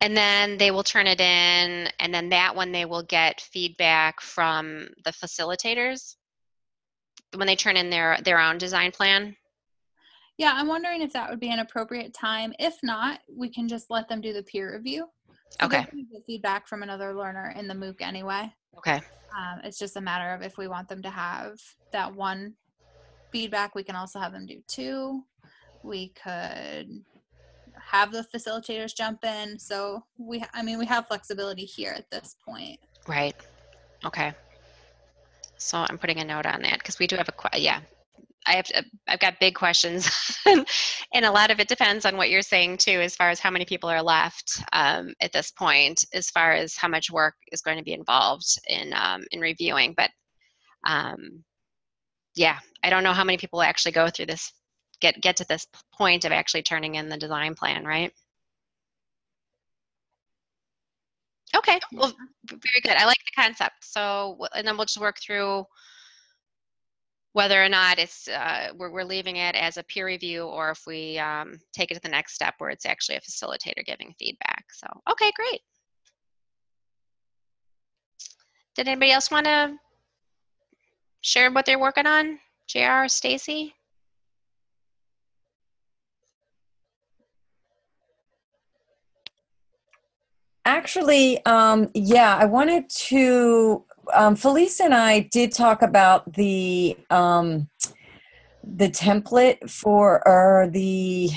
and then they will turn it in and then that one they will get feedback from the facilitators when they turn in their their own design plan Yeah, I'm wondering if that would be an appropriate time. If not, we can just let them do the peer review. So Okay. get feedback from another learner in the MOOC anyway. Okay. Um, it's just a matter of if we want them to have that one feedback, we can also have them do two. We could have the facilitators jump in. So we, I mean, we have flexibility here at this point. Right. Okay. So I'm putting a note on that because we do have a que- yeah. I have to, I've got big questions, and a lot of it depends on what you're saying too, as far as how many people are left um, at this point, as far as how much work is going to be involved in um, in reviewing. But um, yeah, I don't know how many people actually go through this, get get to this point of actually turning in the design plan, right? Okay, well, very good. I like the concept. So, and then we'll just work through whether or not it's uh, we're, we're leaving it as a peer review or if we um, take it to the next step where it's actually a facilitator giving feedback. So, okay, great. Did anybody else want to share what they're working on? JR, Stacy? Actually, um, yeah, I wanted to. Um, Felice and I did talk about the um, the template for or the.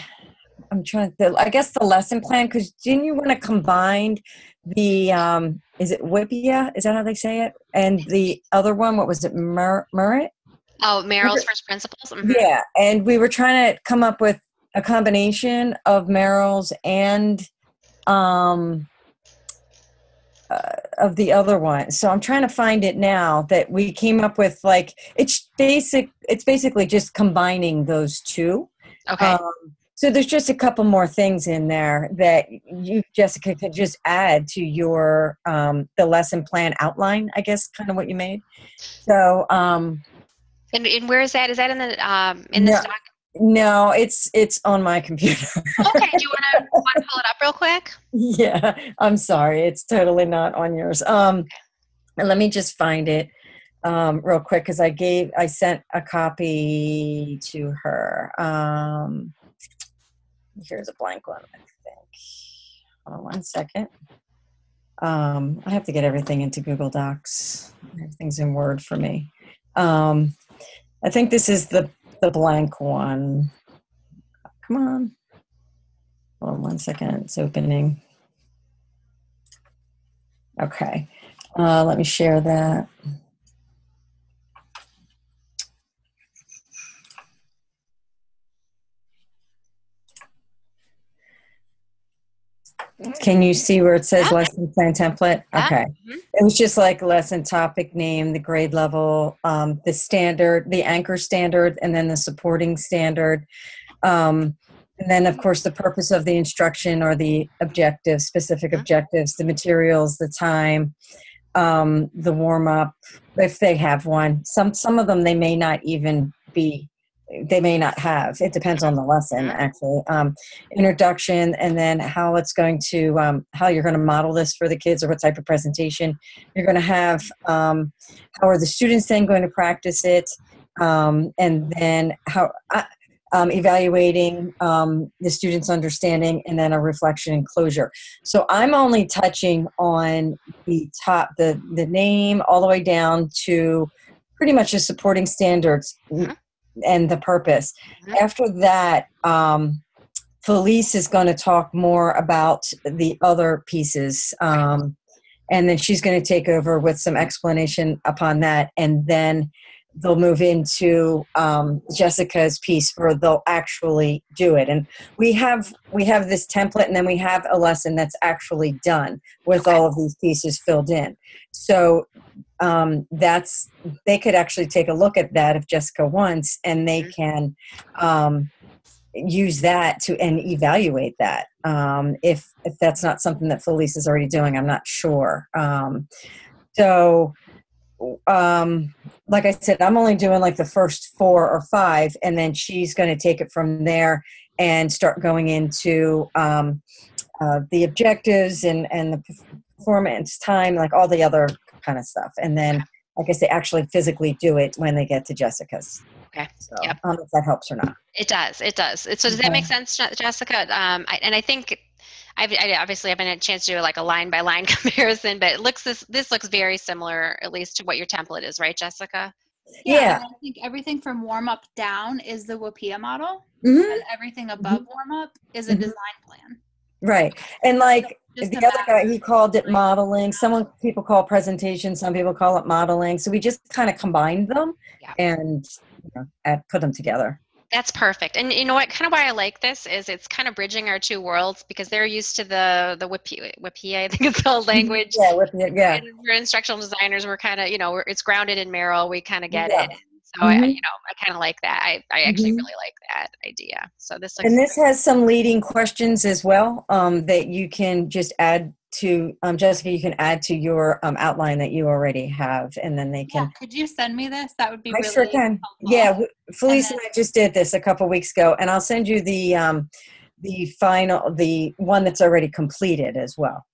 I'm trying to. I guess the lesson plan because didn't you want to combine the um, is it Whippia? Is that how they say it? And the other one, what was it? Mur- Murrit? Oh, Merrill's first principles. Mhm. Yeah, and we were trying to come up with a combination of Merrill's and um, uh, of the other one. So I'm trying to find it now that we came up with. Like it's basic. It's basically just combining those two. Okay. Um, so there's just a couple more things in there that you, Jessica, could just add to your um, the lesson plan outline. I guess kind of what you made. So. Um, and, and where is that? Is that in the um, in the No. stock? No, it's it's on my computer. Okay. Do you want to pull it up real quick? yeah, I'm sorry. It's totally not on yours. Um and let me just find it um real quick because I gave I sent a copy to her. Um here's a blank one, I think. Hold on one second. Um I have to get everything into Google Docs. Everything's in Word for me. Um I think this is the the blank one. Come on. Hold on one second. It's opening. Okay. Uh, let me share that. Can you see where it says Yeah. lesson plan template? Yeah. Okay. Mhm. It was just like lesson topic name, the grade level, um, the standard, the anchor standard, and then the supporting standard. Um, and then, of course, the purpose of the instruction or the objectives, specific Mhm. objectives, the materials, the time, um, the warm up, if they have one. Some some of them they may not even be. They may not have. It depends on the lesson, Mhm. actually. Um, introduction, and then how it's going to um, how you're going to model this for the kids, or what type of presentation you're going to have. Um, how are the students then going to practice it? Um, and then how uh, um, evaluating um, the students' understanding, and then a reflection and closure. So I'm only touching on the top, the the name, all the way down to pretty much the supporting standards Mhm. And the purpose. Mhm. After that, um, Felice is going to talk more about the other pieces. Um, and then she's going to take over with some explanation upon that. And then they'll move into um, Jessica's piece where they'll actually do it. And we have we have this template, and then we have a lesson that's actually done with all of these pieces filled in. So um, that's they could actually take a look at that if Jessica wants, and they can um, use that to and evaluate that. Um, if if that's not something that Felice is already doing, I'm not sure. Um, so um like i said i'm only doing like the first four or five and then she's going to take it from there and start going into um uh, the objectives and and the performance time like all the other kind of stuff and then like i say actually physically do it when they get to jessica's Okay. so Yep. i don't know if that helps or not It does. It does. It, so does that make sense, Jessica? Um, I, and I think I've, I obviously haven't had a chance to do like a line by line comparison, but it looks this this looks very similar, at least to what your template is, right, Jessica? Yeah. and I think everything from warm up down is the WAPIA model, Mhm. and everything above warm up is a Mhm. design plan. Right. And like Just the other guy, he called it modeling. Some people call it presentation. Some people call it modeling. So we just kind of combined them Yeah. and you know, put them together. That's perfect. And you know what? Kind of why I like this is it's kind of bridging our two worlds because they're used to the the WIPI, WIPI I think it's called language. Yeah. With yeah. And we're instructional designers. We're kind of you know we're, it's grounded in Merrill. We kind of get Yeah. it. So I, Mhm. you know I kind of like that. I, I actually Mhm. really like that idea. So this looks And this has some leading questions as well um, that you can just add to, um, Jessica, you can add to your um, outline that you already have. And then they Yeah, can, could you send me this? That would be I really sure can. helpful. Yeah. Felice and then- I just did this a couple weeks ago. And I'll send you the, um, the final, the one that's already completed as well.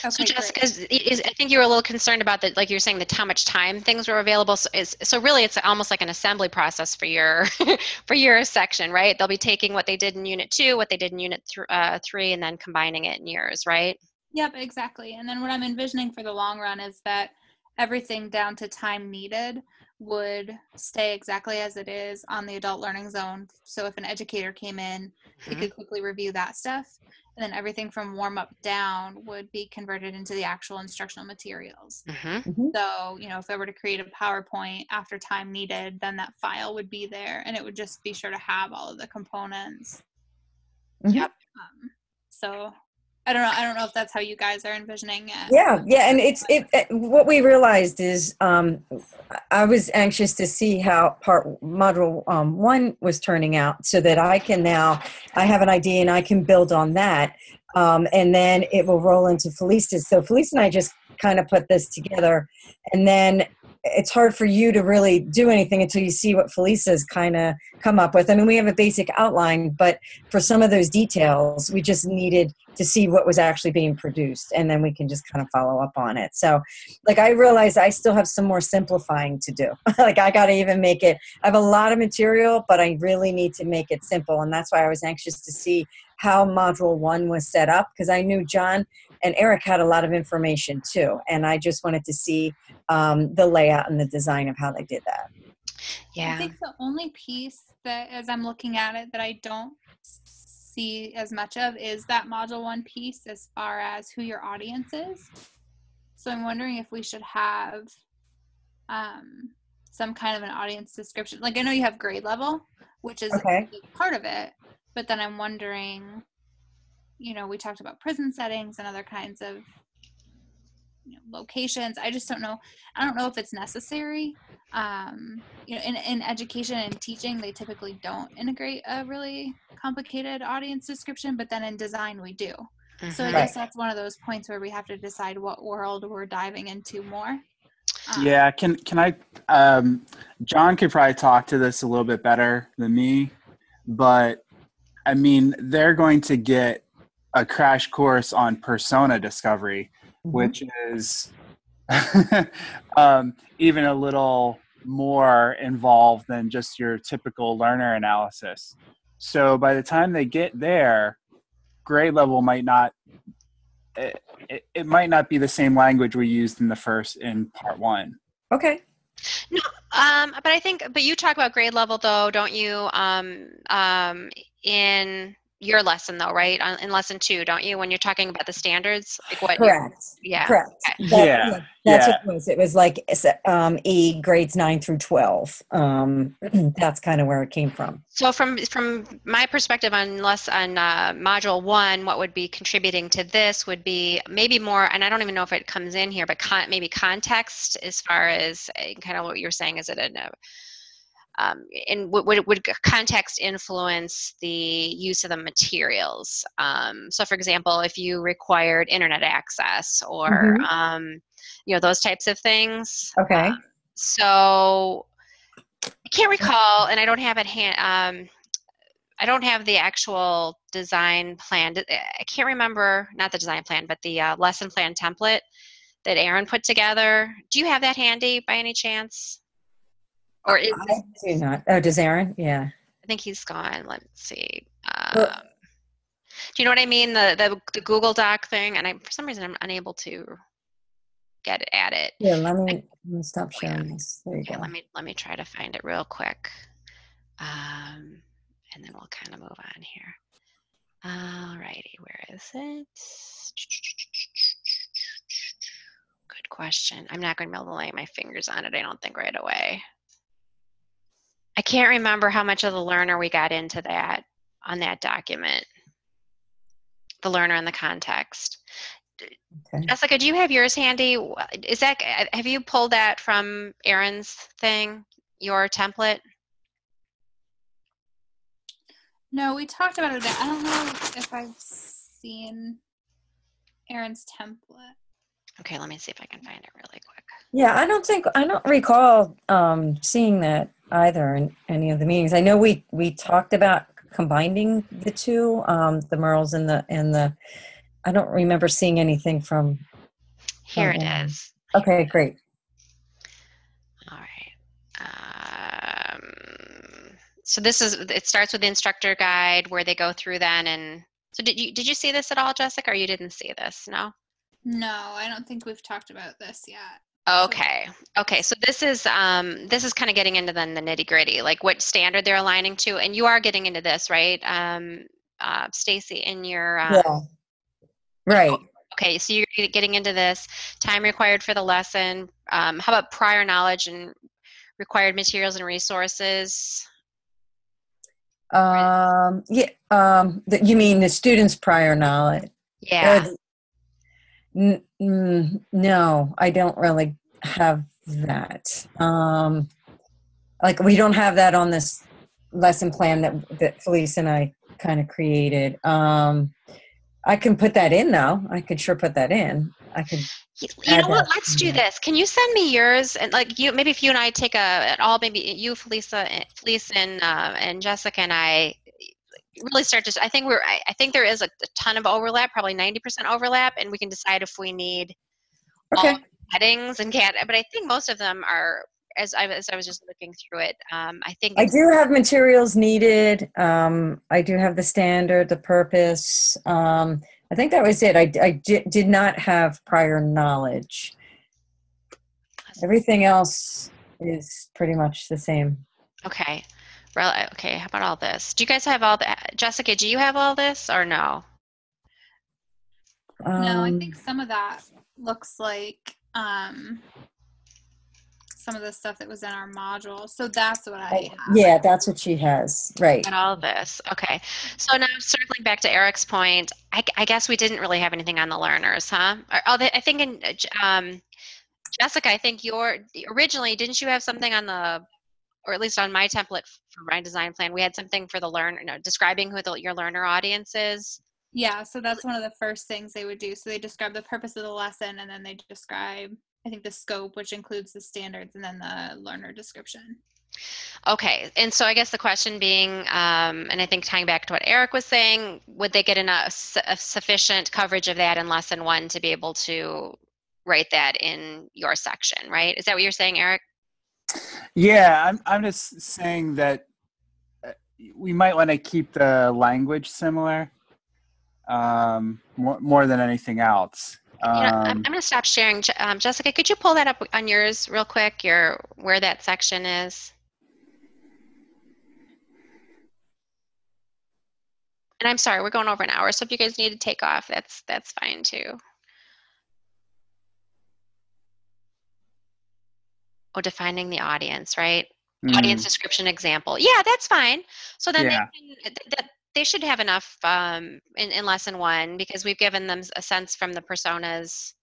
So Okay, great. Jessica, is, is, I think you were a little concerned about that, like you were saying, that how much time things were available. So, is, so really, it's almost like an assembly process for your for your section, right? They'll be taking what they did in Unit Two, what they did in Unit th- uh, Three, and then combining it in yours, right? Yep, exactly. And then what I'm envisioning for the long run is that everything down to time needed would stay exactly as it is on the adult learning zone. So if an educator came in, they Mhm. could quickly review that stuff. And then everything from warm up down would be converted into the actual instructional materials. Mm-hmm. So, you know, if I were to create a PowerPoint after time needed, then that file would be there and it would just be sure to have all of the components. Mhm. Yep. Um, so I don't know. I don't know if that's how you guys are envisioning it. Yeah, yeah, and it's it. it what we realized is, um, I was anxious to see how part module um, one was turning out, so that I can now I have an idea and I can build on that, um, and then it will roll into Felice's. So Felice and I just kind of put this together, and then it's hard for you to really do anything until you see what Felice's kind of come up with. I mean, we have a basic outline, but for some of those details, we just needed to see what was actually being produced and then we can just kind of follow up on it so like i realize i still have some more simplifying to do like i gotta even make it i have a lot of material but i really need to make it simple and that's why i was anxious to see how module one was set up because i knew john and eric had a lot of information too and i just wanted to see um, the layout and the design of how they did that Yeah. I think the only piece that, as I'm looking at it, that I don't see as much of is that module one piece as far as who your audience is. So I'm wondering if we should have um, some kind of an audience description. Like I know you have grade level, which is Okay. part of it, but then I'm wondering, you know, we talked about prison settings and other kinds of you know, locations. I just don't know. I don't know if it's necessary. Um, you know, in, in education and teaching, they typically don't integrate a really complicated audience description, but then in design, we do. So I Mhm. guess that's one of those points where we have to decide what world we're diving into more. Um, Yeah, can can I? Um, John could probably talk to this a little bit better than me, but I mean, they're going to get a crash course on persona discovery, which is um, even a little more involved than just your typical learner analysis. So by the time they get there, grade level might not it, it, it might not be the same language we used in the first in part one. okay No, Um, but I think, but you talk about grade level though, don't you? Um, um, in your lesson though, right? On, in lesson two, don't you? When you're talking about the standards, like what? correct yeah. correct Okay. That- Yeah, That's yeah. what it was. It was like um, E grades nine through twelve. Um, that's kind of where it came from. So from from my perspective on less on uh, module one, what would be contributing to this would be maybe more, and I don't even know if it comes in here, but con- maybe context as far as uh, kind of what you're saying. Is it an uh, um, and would, would, would context influence the use of the materials? Um, so, for example, if you required internet access or Mhm. um, you know those types of things. Okay. Um, so I can't recall, and I don't have it hand. Um, I don't have the actual design plan. I can't remember, not the design plan, but the uh, lesson plan template that Aaron put together. Do you have that handy by any chance? Or is I do not. Oh, does Aaron? Yeah. I think he's gone. Let's see. Well- Um, Do you know what I mean? The the, the Google Doc thing, and I for some reason I'm unable to get it at it. Yeah, let me, let me stop Oh, yeah. sharing this. There you Okay, go. let me let me try to find it real quick, um, and then we'll kind of move on here. Alrighty, where is it? Good question. I'm not going to be able to lay my fingers on it. I don't think right away. I can't remember how much of the learner we got into that on that document. The learner and the context. Okay. Jessica, do you have yours handy? Is that have you pulled that from Aaron's thing, your template? No, we talked about it. I don't know if I've seen Aaron's template. Okay, let me see if I can find it really quick. Yeah, I don't think I don't recall um, seeing that either in any of the meetings. I know we we talked about combining the two, um, the Merrill's and the and the. I don't remember seeing anything from. Here it Aaron. is. Okay, great. All right. Um, so this is it starts with the instructor guide where they go through then and so did you did you see this at all, Jessica, or you didn't see this? No. No, I don't think we've talked about this yet. Okay. Okay. So this is um, this is kind of getting into then the nitty gritty, like what standard they're aligning to, and you are getting into this, right, um, uh, Stacy, in your uh, Yeah. Right. Okay, so you're getting into this time required for the lesson. Um, how about prior knowledge and required materials and resources? Um, yeah. Um, the, you mean the students' prior knowledge? Yeah. N- mm, no, I don't really have that. Um, like we don't have that on this lesson plan that that Felice and I kind of created. Um, I can put that in though. I could sure put that in. I could. You you know what? Let's do this. Can you send me yours and like you maybe if you and I take a at all maybe you Felisa and Felice and uh, and Jessica and I really start to I think we're I, I think there is a, a ton of overlap, probably 90% overlap and we can decide if we need all Okay. headings and cat but I think most of them are as I as I was just looking through it um, I think I do have materials needed. Um, I do have the standard, the purpose. Um, I think that was it. I, I di- did not have prior knowledge. Everything else is pretty much the same. Okay. Rel- Okay, how about all this? Do you guys have all that? Jessica, do you have all this or no? no, I Um, think some of that looks like um, some of the stuff that was in our module. So that's what I have. yeah, that's what she has. Right. And all this. Okay. So now circling back to Eric's point, I, I guess we didn't really have anything on the learners, huh? Or, oh, they, I think in um, Jessica, I think your originally didn't you have something on the, or at least on my template for my design plan, we had something for the learner, no, describing who the, your learner audience is. Yeah, so that's one of the first things they would do. So they describe the purpose of the lesson and then they describe, I think, the scope, which includes the standards and then the learner description. Okay, and so I guess the question being, um, and I think tying back to what Eric was saying, would they get enough su- sufficient coverage of that in lesson one to be able to write that in your section, right? Is that what you're saying, Eric? Yeah, I'm, I'm just saying that uh, we might want to keep the language similar um, more, more than anything else. You know, I'm, I'm Um, going to stop sharing. Um, Jessica, could you pull that up on yours real quick? Your where that section is. And I'm sorry, we're going over an hour, so if you guys need to take off, that's that's fine too. Oh, defining the audience, right? Audience mm, description example. Yeah, that's fine. So then Yeah. they, can, th- they should have enough um, in, in lesson one because we've given them a sense from the personas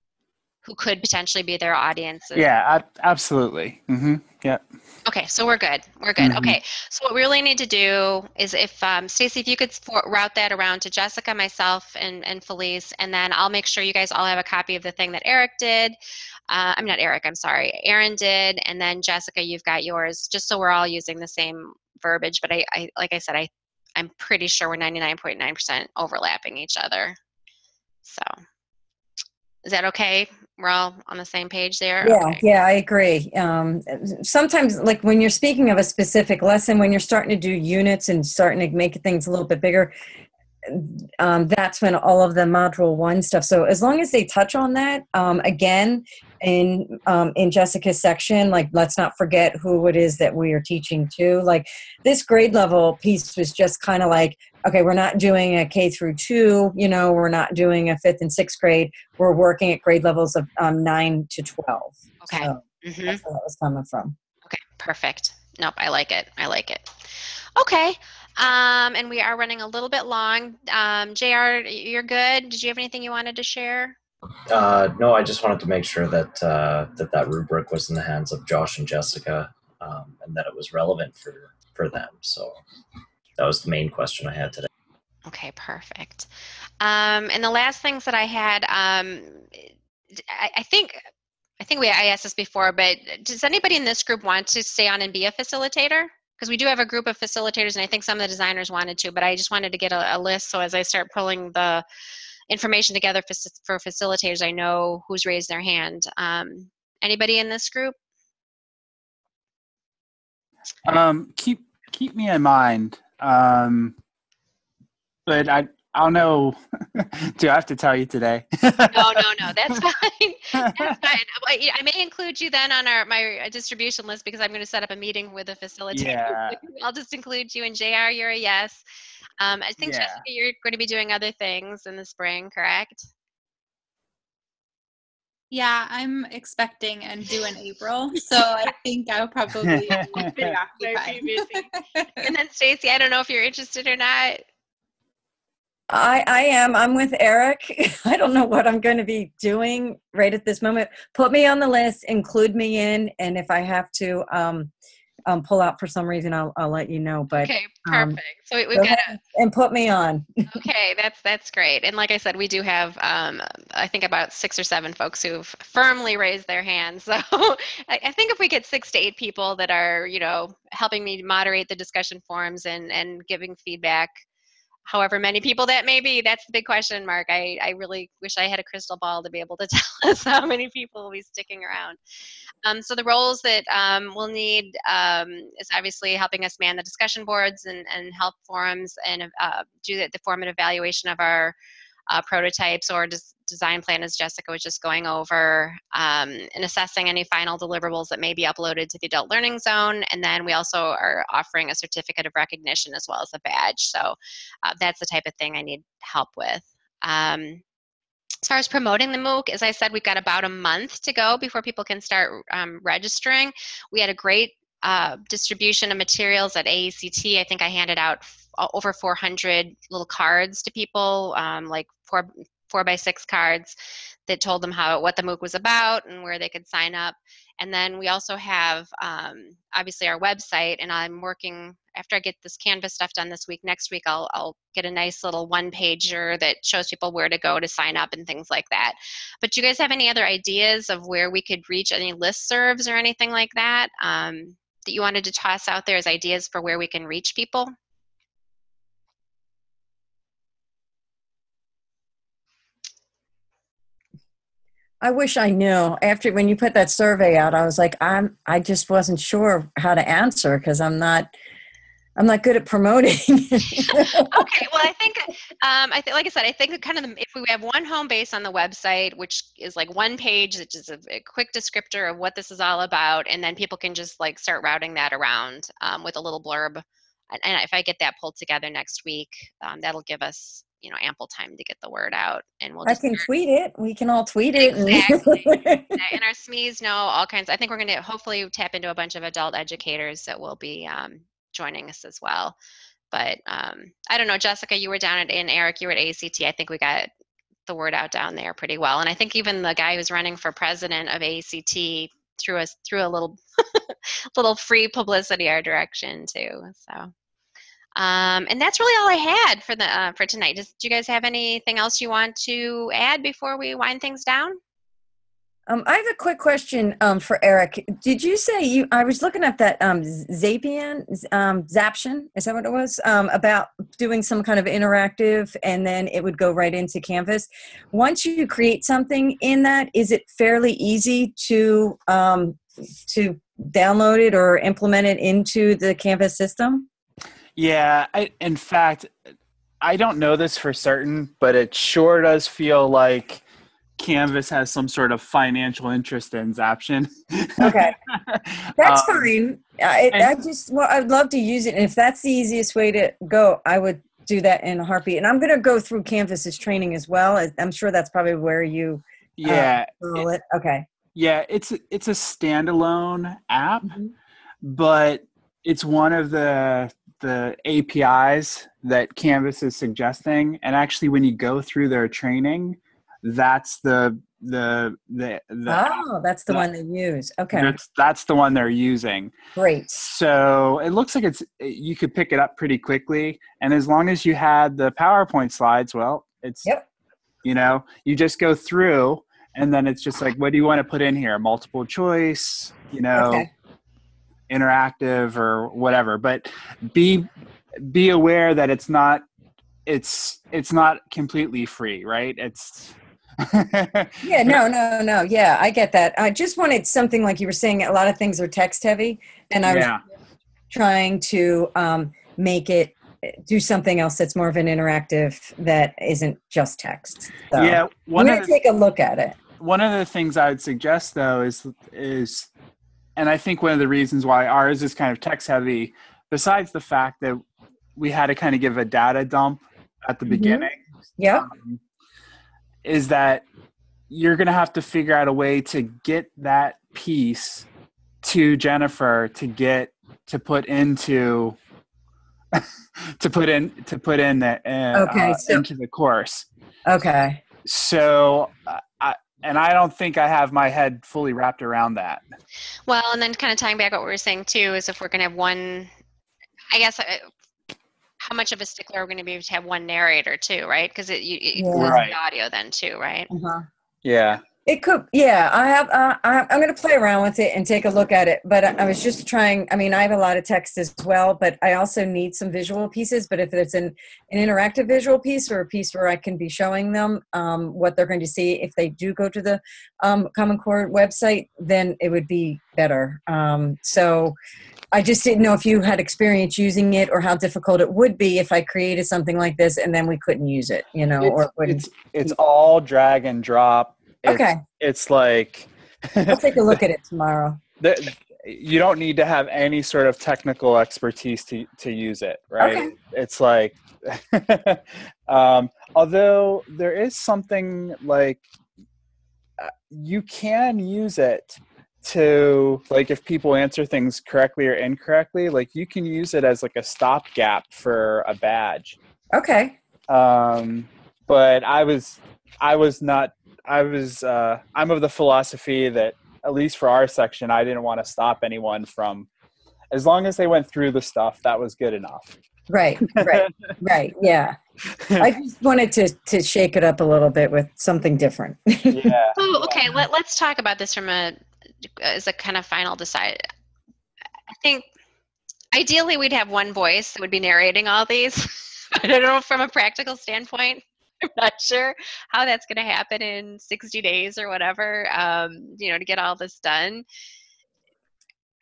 who could potentially be their audiences. yeah, ab- absolutely. hmm Yep. Okay, so we're good. We're good. Mhm. Okay, so what we really need to do is if um, Stacy, if you could for- route that around to Jessica, myself, and and Felice, and then I'll make sure you guys all have a copy of the thing that Eric did. Uh, I'm not Eric. I'm sorry, Aaron did, and then Jessica, you've got yours, just so we're all using the same verbiage. But I, I like I said, I I'm pretty sure we're 99.9% overlapping each other. So, is that okay? We're all on the same page there. Yeah, Okay. yeah, I agree. Um, sometimes, like when you're speaking of a specific lesson, when you're starting to do units and starting to make things a little bit bigger, um, that's when all of the module one stuff. So as long as they touch on that, um, again, in um, in Jessica's section, like let's not forget who it is that we are teaching to. Like this grade level piece was just kind of like, okay, we're not doing a K through two. You know, we're not doing a fifth and sixth grade. We're working at grade levels of um, nine to twelve. Okay. So Mhm. that's where that was coming from. Okay, perfect. Nope, I like it. I like it. Okay, um, and we are running a little bit long. Um, JR, you're good. Did you have anything you wanted to share? Uh, no, I just wanted to make sure that uh, that that rubric was in the hands of Josh and Jessica, um, and that it was relevant for for them. So that was the main question I had today. Okay, perfect. Um, and the last things that I had, um, I, I think, I think we I asked this before, but does anybody in this group want to stay on and be a facilitator? Because we do have a group of facilitators, and I think some of the designers wanted to, but I just wanted to get a, a list so as I start pulling the information together for, for facilitators, I know who's raised their hand. Um, anybody in this group? Um, keep keep me in mind. Um, but I I'll know. Do I have to tell you today? No, no, no. That's fine. That's fine. I I may include you then on our my uh, distribution list because I'm going to set up a meeting with a facilitator. Yeah. I'll just include you and JR. You're a yes. Um, I think Yeah. Jessica, you're going to be doing other things in the spring, correct? Yeah, I'm expecting and due in April, so I think I'll probably be pretty occupied. And then Stacy, I don't know if you're interested or not. I, I am. I'm with Eric. I don't know what I'm going to be doing right at this moment. Put me on the list, include me in, and if I have to um, um, pull out for some reason, I'll, I'll let you know. But Okay, um, perfect. so we, we've got a, and put me on. Okay, that's that's great. And like I said, we do have um, I think about six or seven folks who've firmly raised their hands. So I, I think if we get six to eight people that are you know helping me moderate the discussion forums and and giving feedback, however many people that may be, that's the big question mark. I I really wish I had a crystal ball to be able to tell us how many people will be sticking around. Um, so the roles that um, we'll need um, is obviously helping us man the discussion boards and, and help forums and uh, do the, the formative evaluation of our uh, prototypes or des- design plan as Jessica was just going over um, and assessing any final deliverables that may be uploaded to the adult learning zone. And then we also are offering a certificate of recognition as well as a badge. So uh, that's the type of thing I need help with. Um, as far as promoting the MOOC, as I said, we've got about a month to go before people can start um, registering. We had a great uh, distribution of materials at AECT. I think I handed out over 400 little cards to people, um, like four four by six cards that told them how what the MOOC was about and where they could sign up. And then we also have um, obviously our website, and I'm working after I get this Canvas stuff done this week. Next week, I'll I'll get a nice little one pager that shows people where to go to sign up and things like that. But do you guys have any other ideas of where we could reach any listservs or anything like that um, that you wanted to toss out there as ideas for where we can reach people? I wish I knew. After when you put that survey out, I was like, I'm. I just wasn't sure how to answer because I'm not. I'm not good at promoting. okay, well, I think, um, I think, like I said, I think kind of the, if we have one home base on the website, which is like one page that is a, a quick descriptor of what this is all about, and then people can just like start routing that around um, with a little blurb. And, and if I get that pulled together next week, um, that'll give us, you know, ample time to get the word out, and we'll. I can start- tweet it. We can all tweet it. and- Exactly. and our SMEs know all kinds. I think we're going to hopefully tap into a bunch of adult educators that will be um, joining us as well. But um, I don't know, Jessica, you were down at, and Eric, you were at AECT. I think we got the word out down there pretty well. And I think even the guy who's running for president of AECT threw us threw a little little free publicity our direction too. So. Um, and that's really all I had for the uh, for tonight. Does, do you guys have anything else you want to add before we wind things down? Um, I have a quick question um, for Eric. Did you say you? I was looking at that um, Zapian, um, Zaption. Is that what it was? Um, about doing some kind of interactive, and then it would go right into Canvas. Once you create something in that, is it fairly easy to um, to download it or implement it into the Canvas system? Yeah, I, in fact, I don't know this for certain, but it sure does feel like Canvas has some sort of financial interest in Zaption. Okay. That's Um, fine. I, I just, well, I'd love to use it. And if that's the easiest way to go, I would do that in a heartbeat. And I'm going to go through Canvas's training as well. I'm sure that's probably where you Yeah, call it. Okay. yeah, it's it's a standalone app, Mhm. but it's one of the the APIs that Canvas is suggesting. And actually, when you go through their training, that's the the the the Oh, that's the that- one they use. Okay. that's that's the one they're using. Great. So it looks like it's you could pick it up pretty quickly, and as long as you had the PowerPoint slides, well, it's Yep. you know you just go through, and then it's just like, what do you want to put in here? Multiple choice, you know, Okay. Interactive or whatever. But be be aware that it's not it's it's not completely free, right? It's Yeah, no, no, no. Yeah, I get that. I just wanted something like you were saying, a lot of things are text heavy. And I was yeah. trying to um, make it do something else that's more of an interactive that isn't just text. So yeah. I'm One going of to the take a look at it. one of the things I would suggest though is is and I think one of the reasons why ours is kind of text heavy, besides the fact that we had to kind of give a data dump at the Mhm. beginning, Yeah. um, is that you're going to have to figure out a way to get that piece to Jennifer to get to put into to put in to put in the uh, Okay, so- into the course Okay. so uh, I, and i don't think i have my head fully wrapped around that Well, and then kind of tying back what we were saying too is if we're going to have one, I guess, uh, how much of a stickler are we going to be to have one narrator too, right? Because it, you, it Yeah. includes Right. the audio then too, right? Uh-huh. yeah It could, yeah. I have. Uh, I, I'm going to play around with it and take a look at it. But I, I was just trying. I mean, I have a lot of text as well, but I also need some visual pieces. But if it's an an interactive visual piece or a piece where I can be showing them um, what they're going to see if they do go to the um, Common Core website, then it would be better. Um, so. I just didn't know if you had experience using it or how difficult it would be if I created something like this and then we couldn't use it, you know, or it's, wouldn't. it's it's all drag and drop it's, okay, it's like I'll take a look at it tomorrow. the, you don't need to have any sort of technical expertise to to use it right Okay. it's like um although there is something like uh, you can use it to like if people answer things correctly or incorrectly like you can use it as like a stopgap for a badge Okay. um but i was i was not i was uh i'm of the philosophy that at least for our section i didn't want to stop anyone from as long as they went through the stuff that was good enough Right, right, right. Yeah. I just wanted to to shake it up a little bit with something different. yeah Oh, okay. Let, let's talk about this from a as a kind of final decide. I think ideally we'd have one voice that would be narrating all these. I don't know from a practical standpoint. I'm not sure how that's going to happen in 60 days or whatever. Um, you know, to get all this done.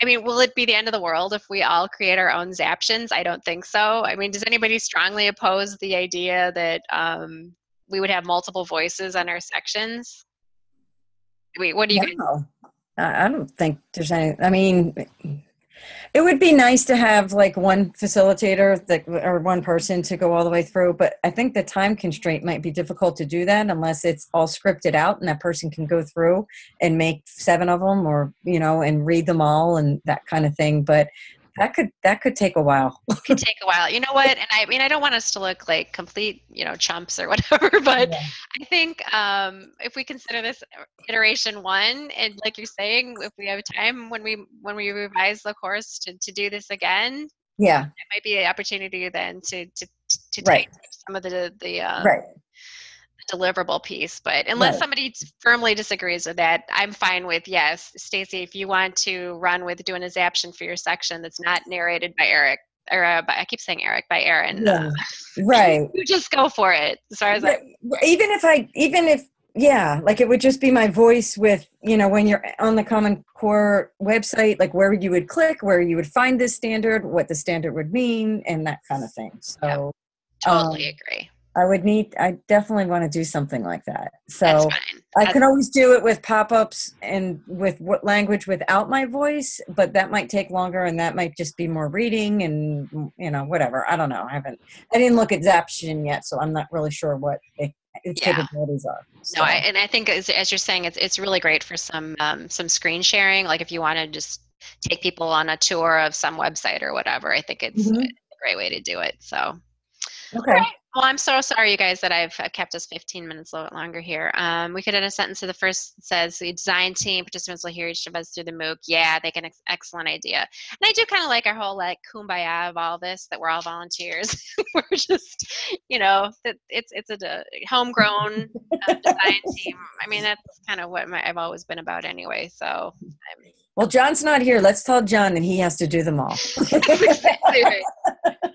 I mean, will it be the end of the world if we all create our own Zaptions? I don't think so. I mean, does anybody strongly oppose the idea that um, we would have multiple voices on our sections? Wait, what do you no, I I don't think there's any. I mean, it would be nice to have like one facilitator that or one person to go all the way through, but I think the time constraint might be difficult to do that unless it's all scripted out and that person can go through and make seven of them or you know and read them all and that kind of thing. But that could that could take a while. could take a while. You know what? And I mean, I don't want us to look like complete, you know, chumps or whatever, but Yeah. I think um, if we consider this iteration one, and like you're saying, if we have time when we when we revise the course to, to do this again, Yeah, it might be an opportunity then to to to Right. some of the the um, right. Deliverable piece. But unless Right. somebody firmly disagrees with that, I'm fine with yes, Stacy. If you want to run with doing a zaption for your section that's not narrated by Eric or uh, by, I keep saying Eric by Aaron, Yeah. Right. you just go for it. As far as I, even if I, even if, yeah, like it would just be my voice with, you know, when you're on the Common Core website, like where you would click, where you would find this standard, what the standard would mean, and that kind of thing. So, Totally Um, agree. I would need, I definitely want to do something like that. So. I can always do it with pop-ups and with what language without my voice, but that might take longer and that might just be more reading and, you know, whatever. I don't know. I haven't, I didn't look at Zaption yet, so I'm not really sure what it, its Yeah. capabilities are. No, I, So- and I think as, as you're saying, it's it's really great for some um, some screen sharing. Like if you want to just take people on a tour of some website or whatever, I think it's Mhm. a great way to do it. So, Okay. Well, I'm so sorry, you guys, that I've uh, kept us 15 minutes a little bit longer here. Um, we could add a sentence to the first that says the design team participants will hear each of us through the MOOC. Yeah, they can. Ex- excellent idea. And I do kind of like our whole like kumbaya of all this that we're all volunteers. we're just, you know, that it's it's a homegrown uh, design team. I mean, that's kind of what my, I've always been about anyway. So, I'm, Well, John's not here. Let's tell John that he has to do them all. exactly right.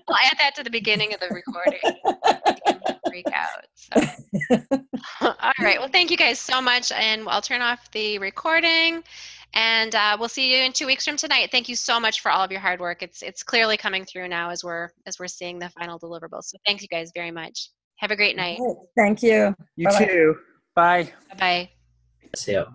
I'll add that to the beginning of the recording. Freak out. So. All right. Well, thank you guys so much, and I'll turn off the recording. And uh, we'll see you in two weeks from tonight. Thank you so much for all of your hard work. It's it's clearly coming through now as we're as we're seeing the final deliverables. So thank you guys very much. Have a great night. Thank you. You Bye-bye. too. Bye. Bye bye. See ya.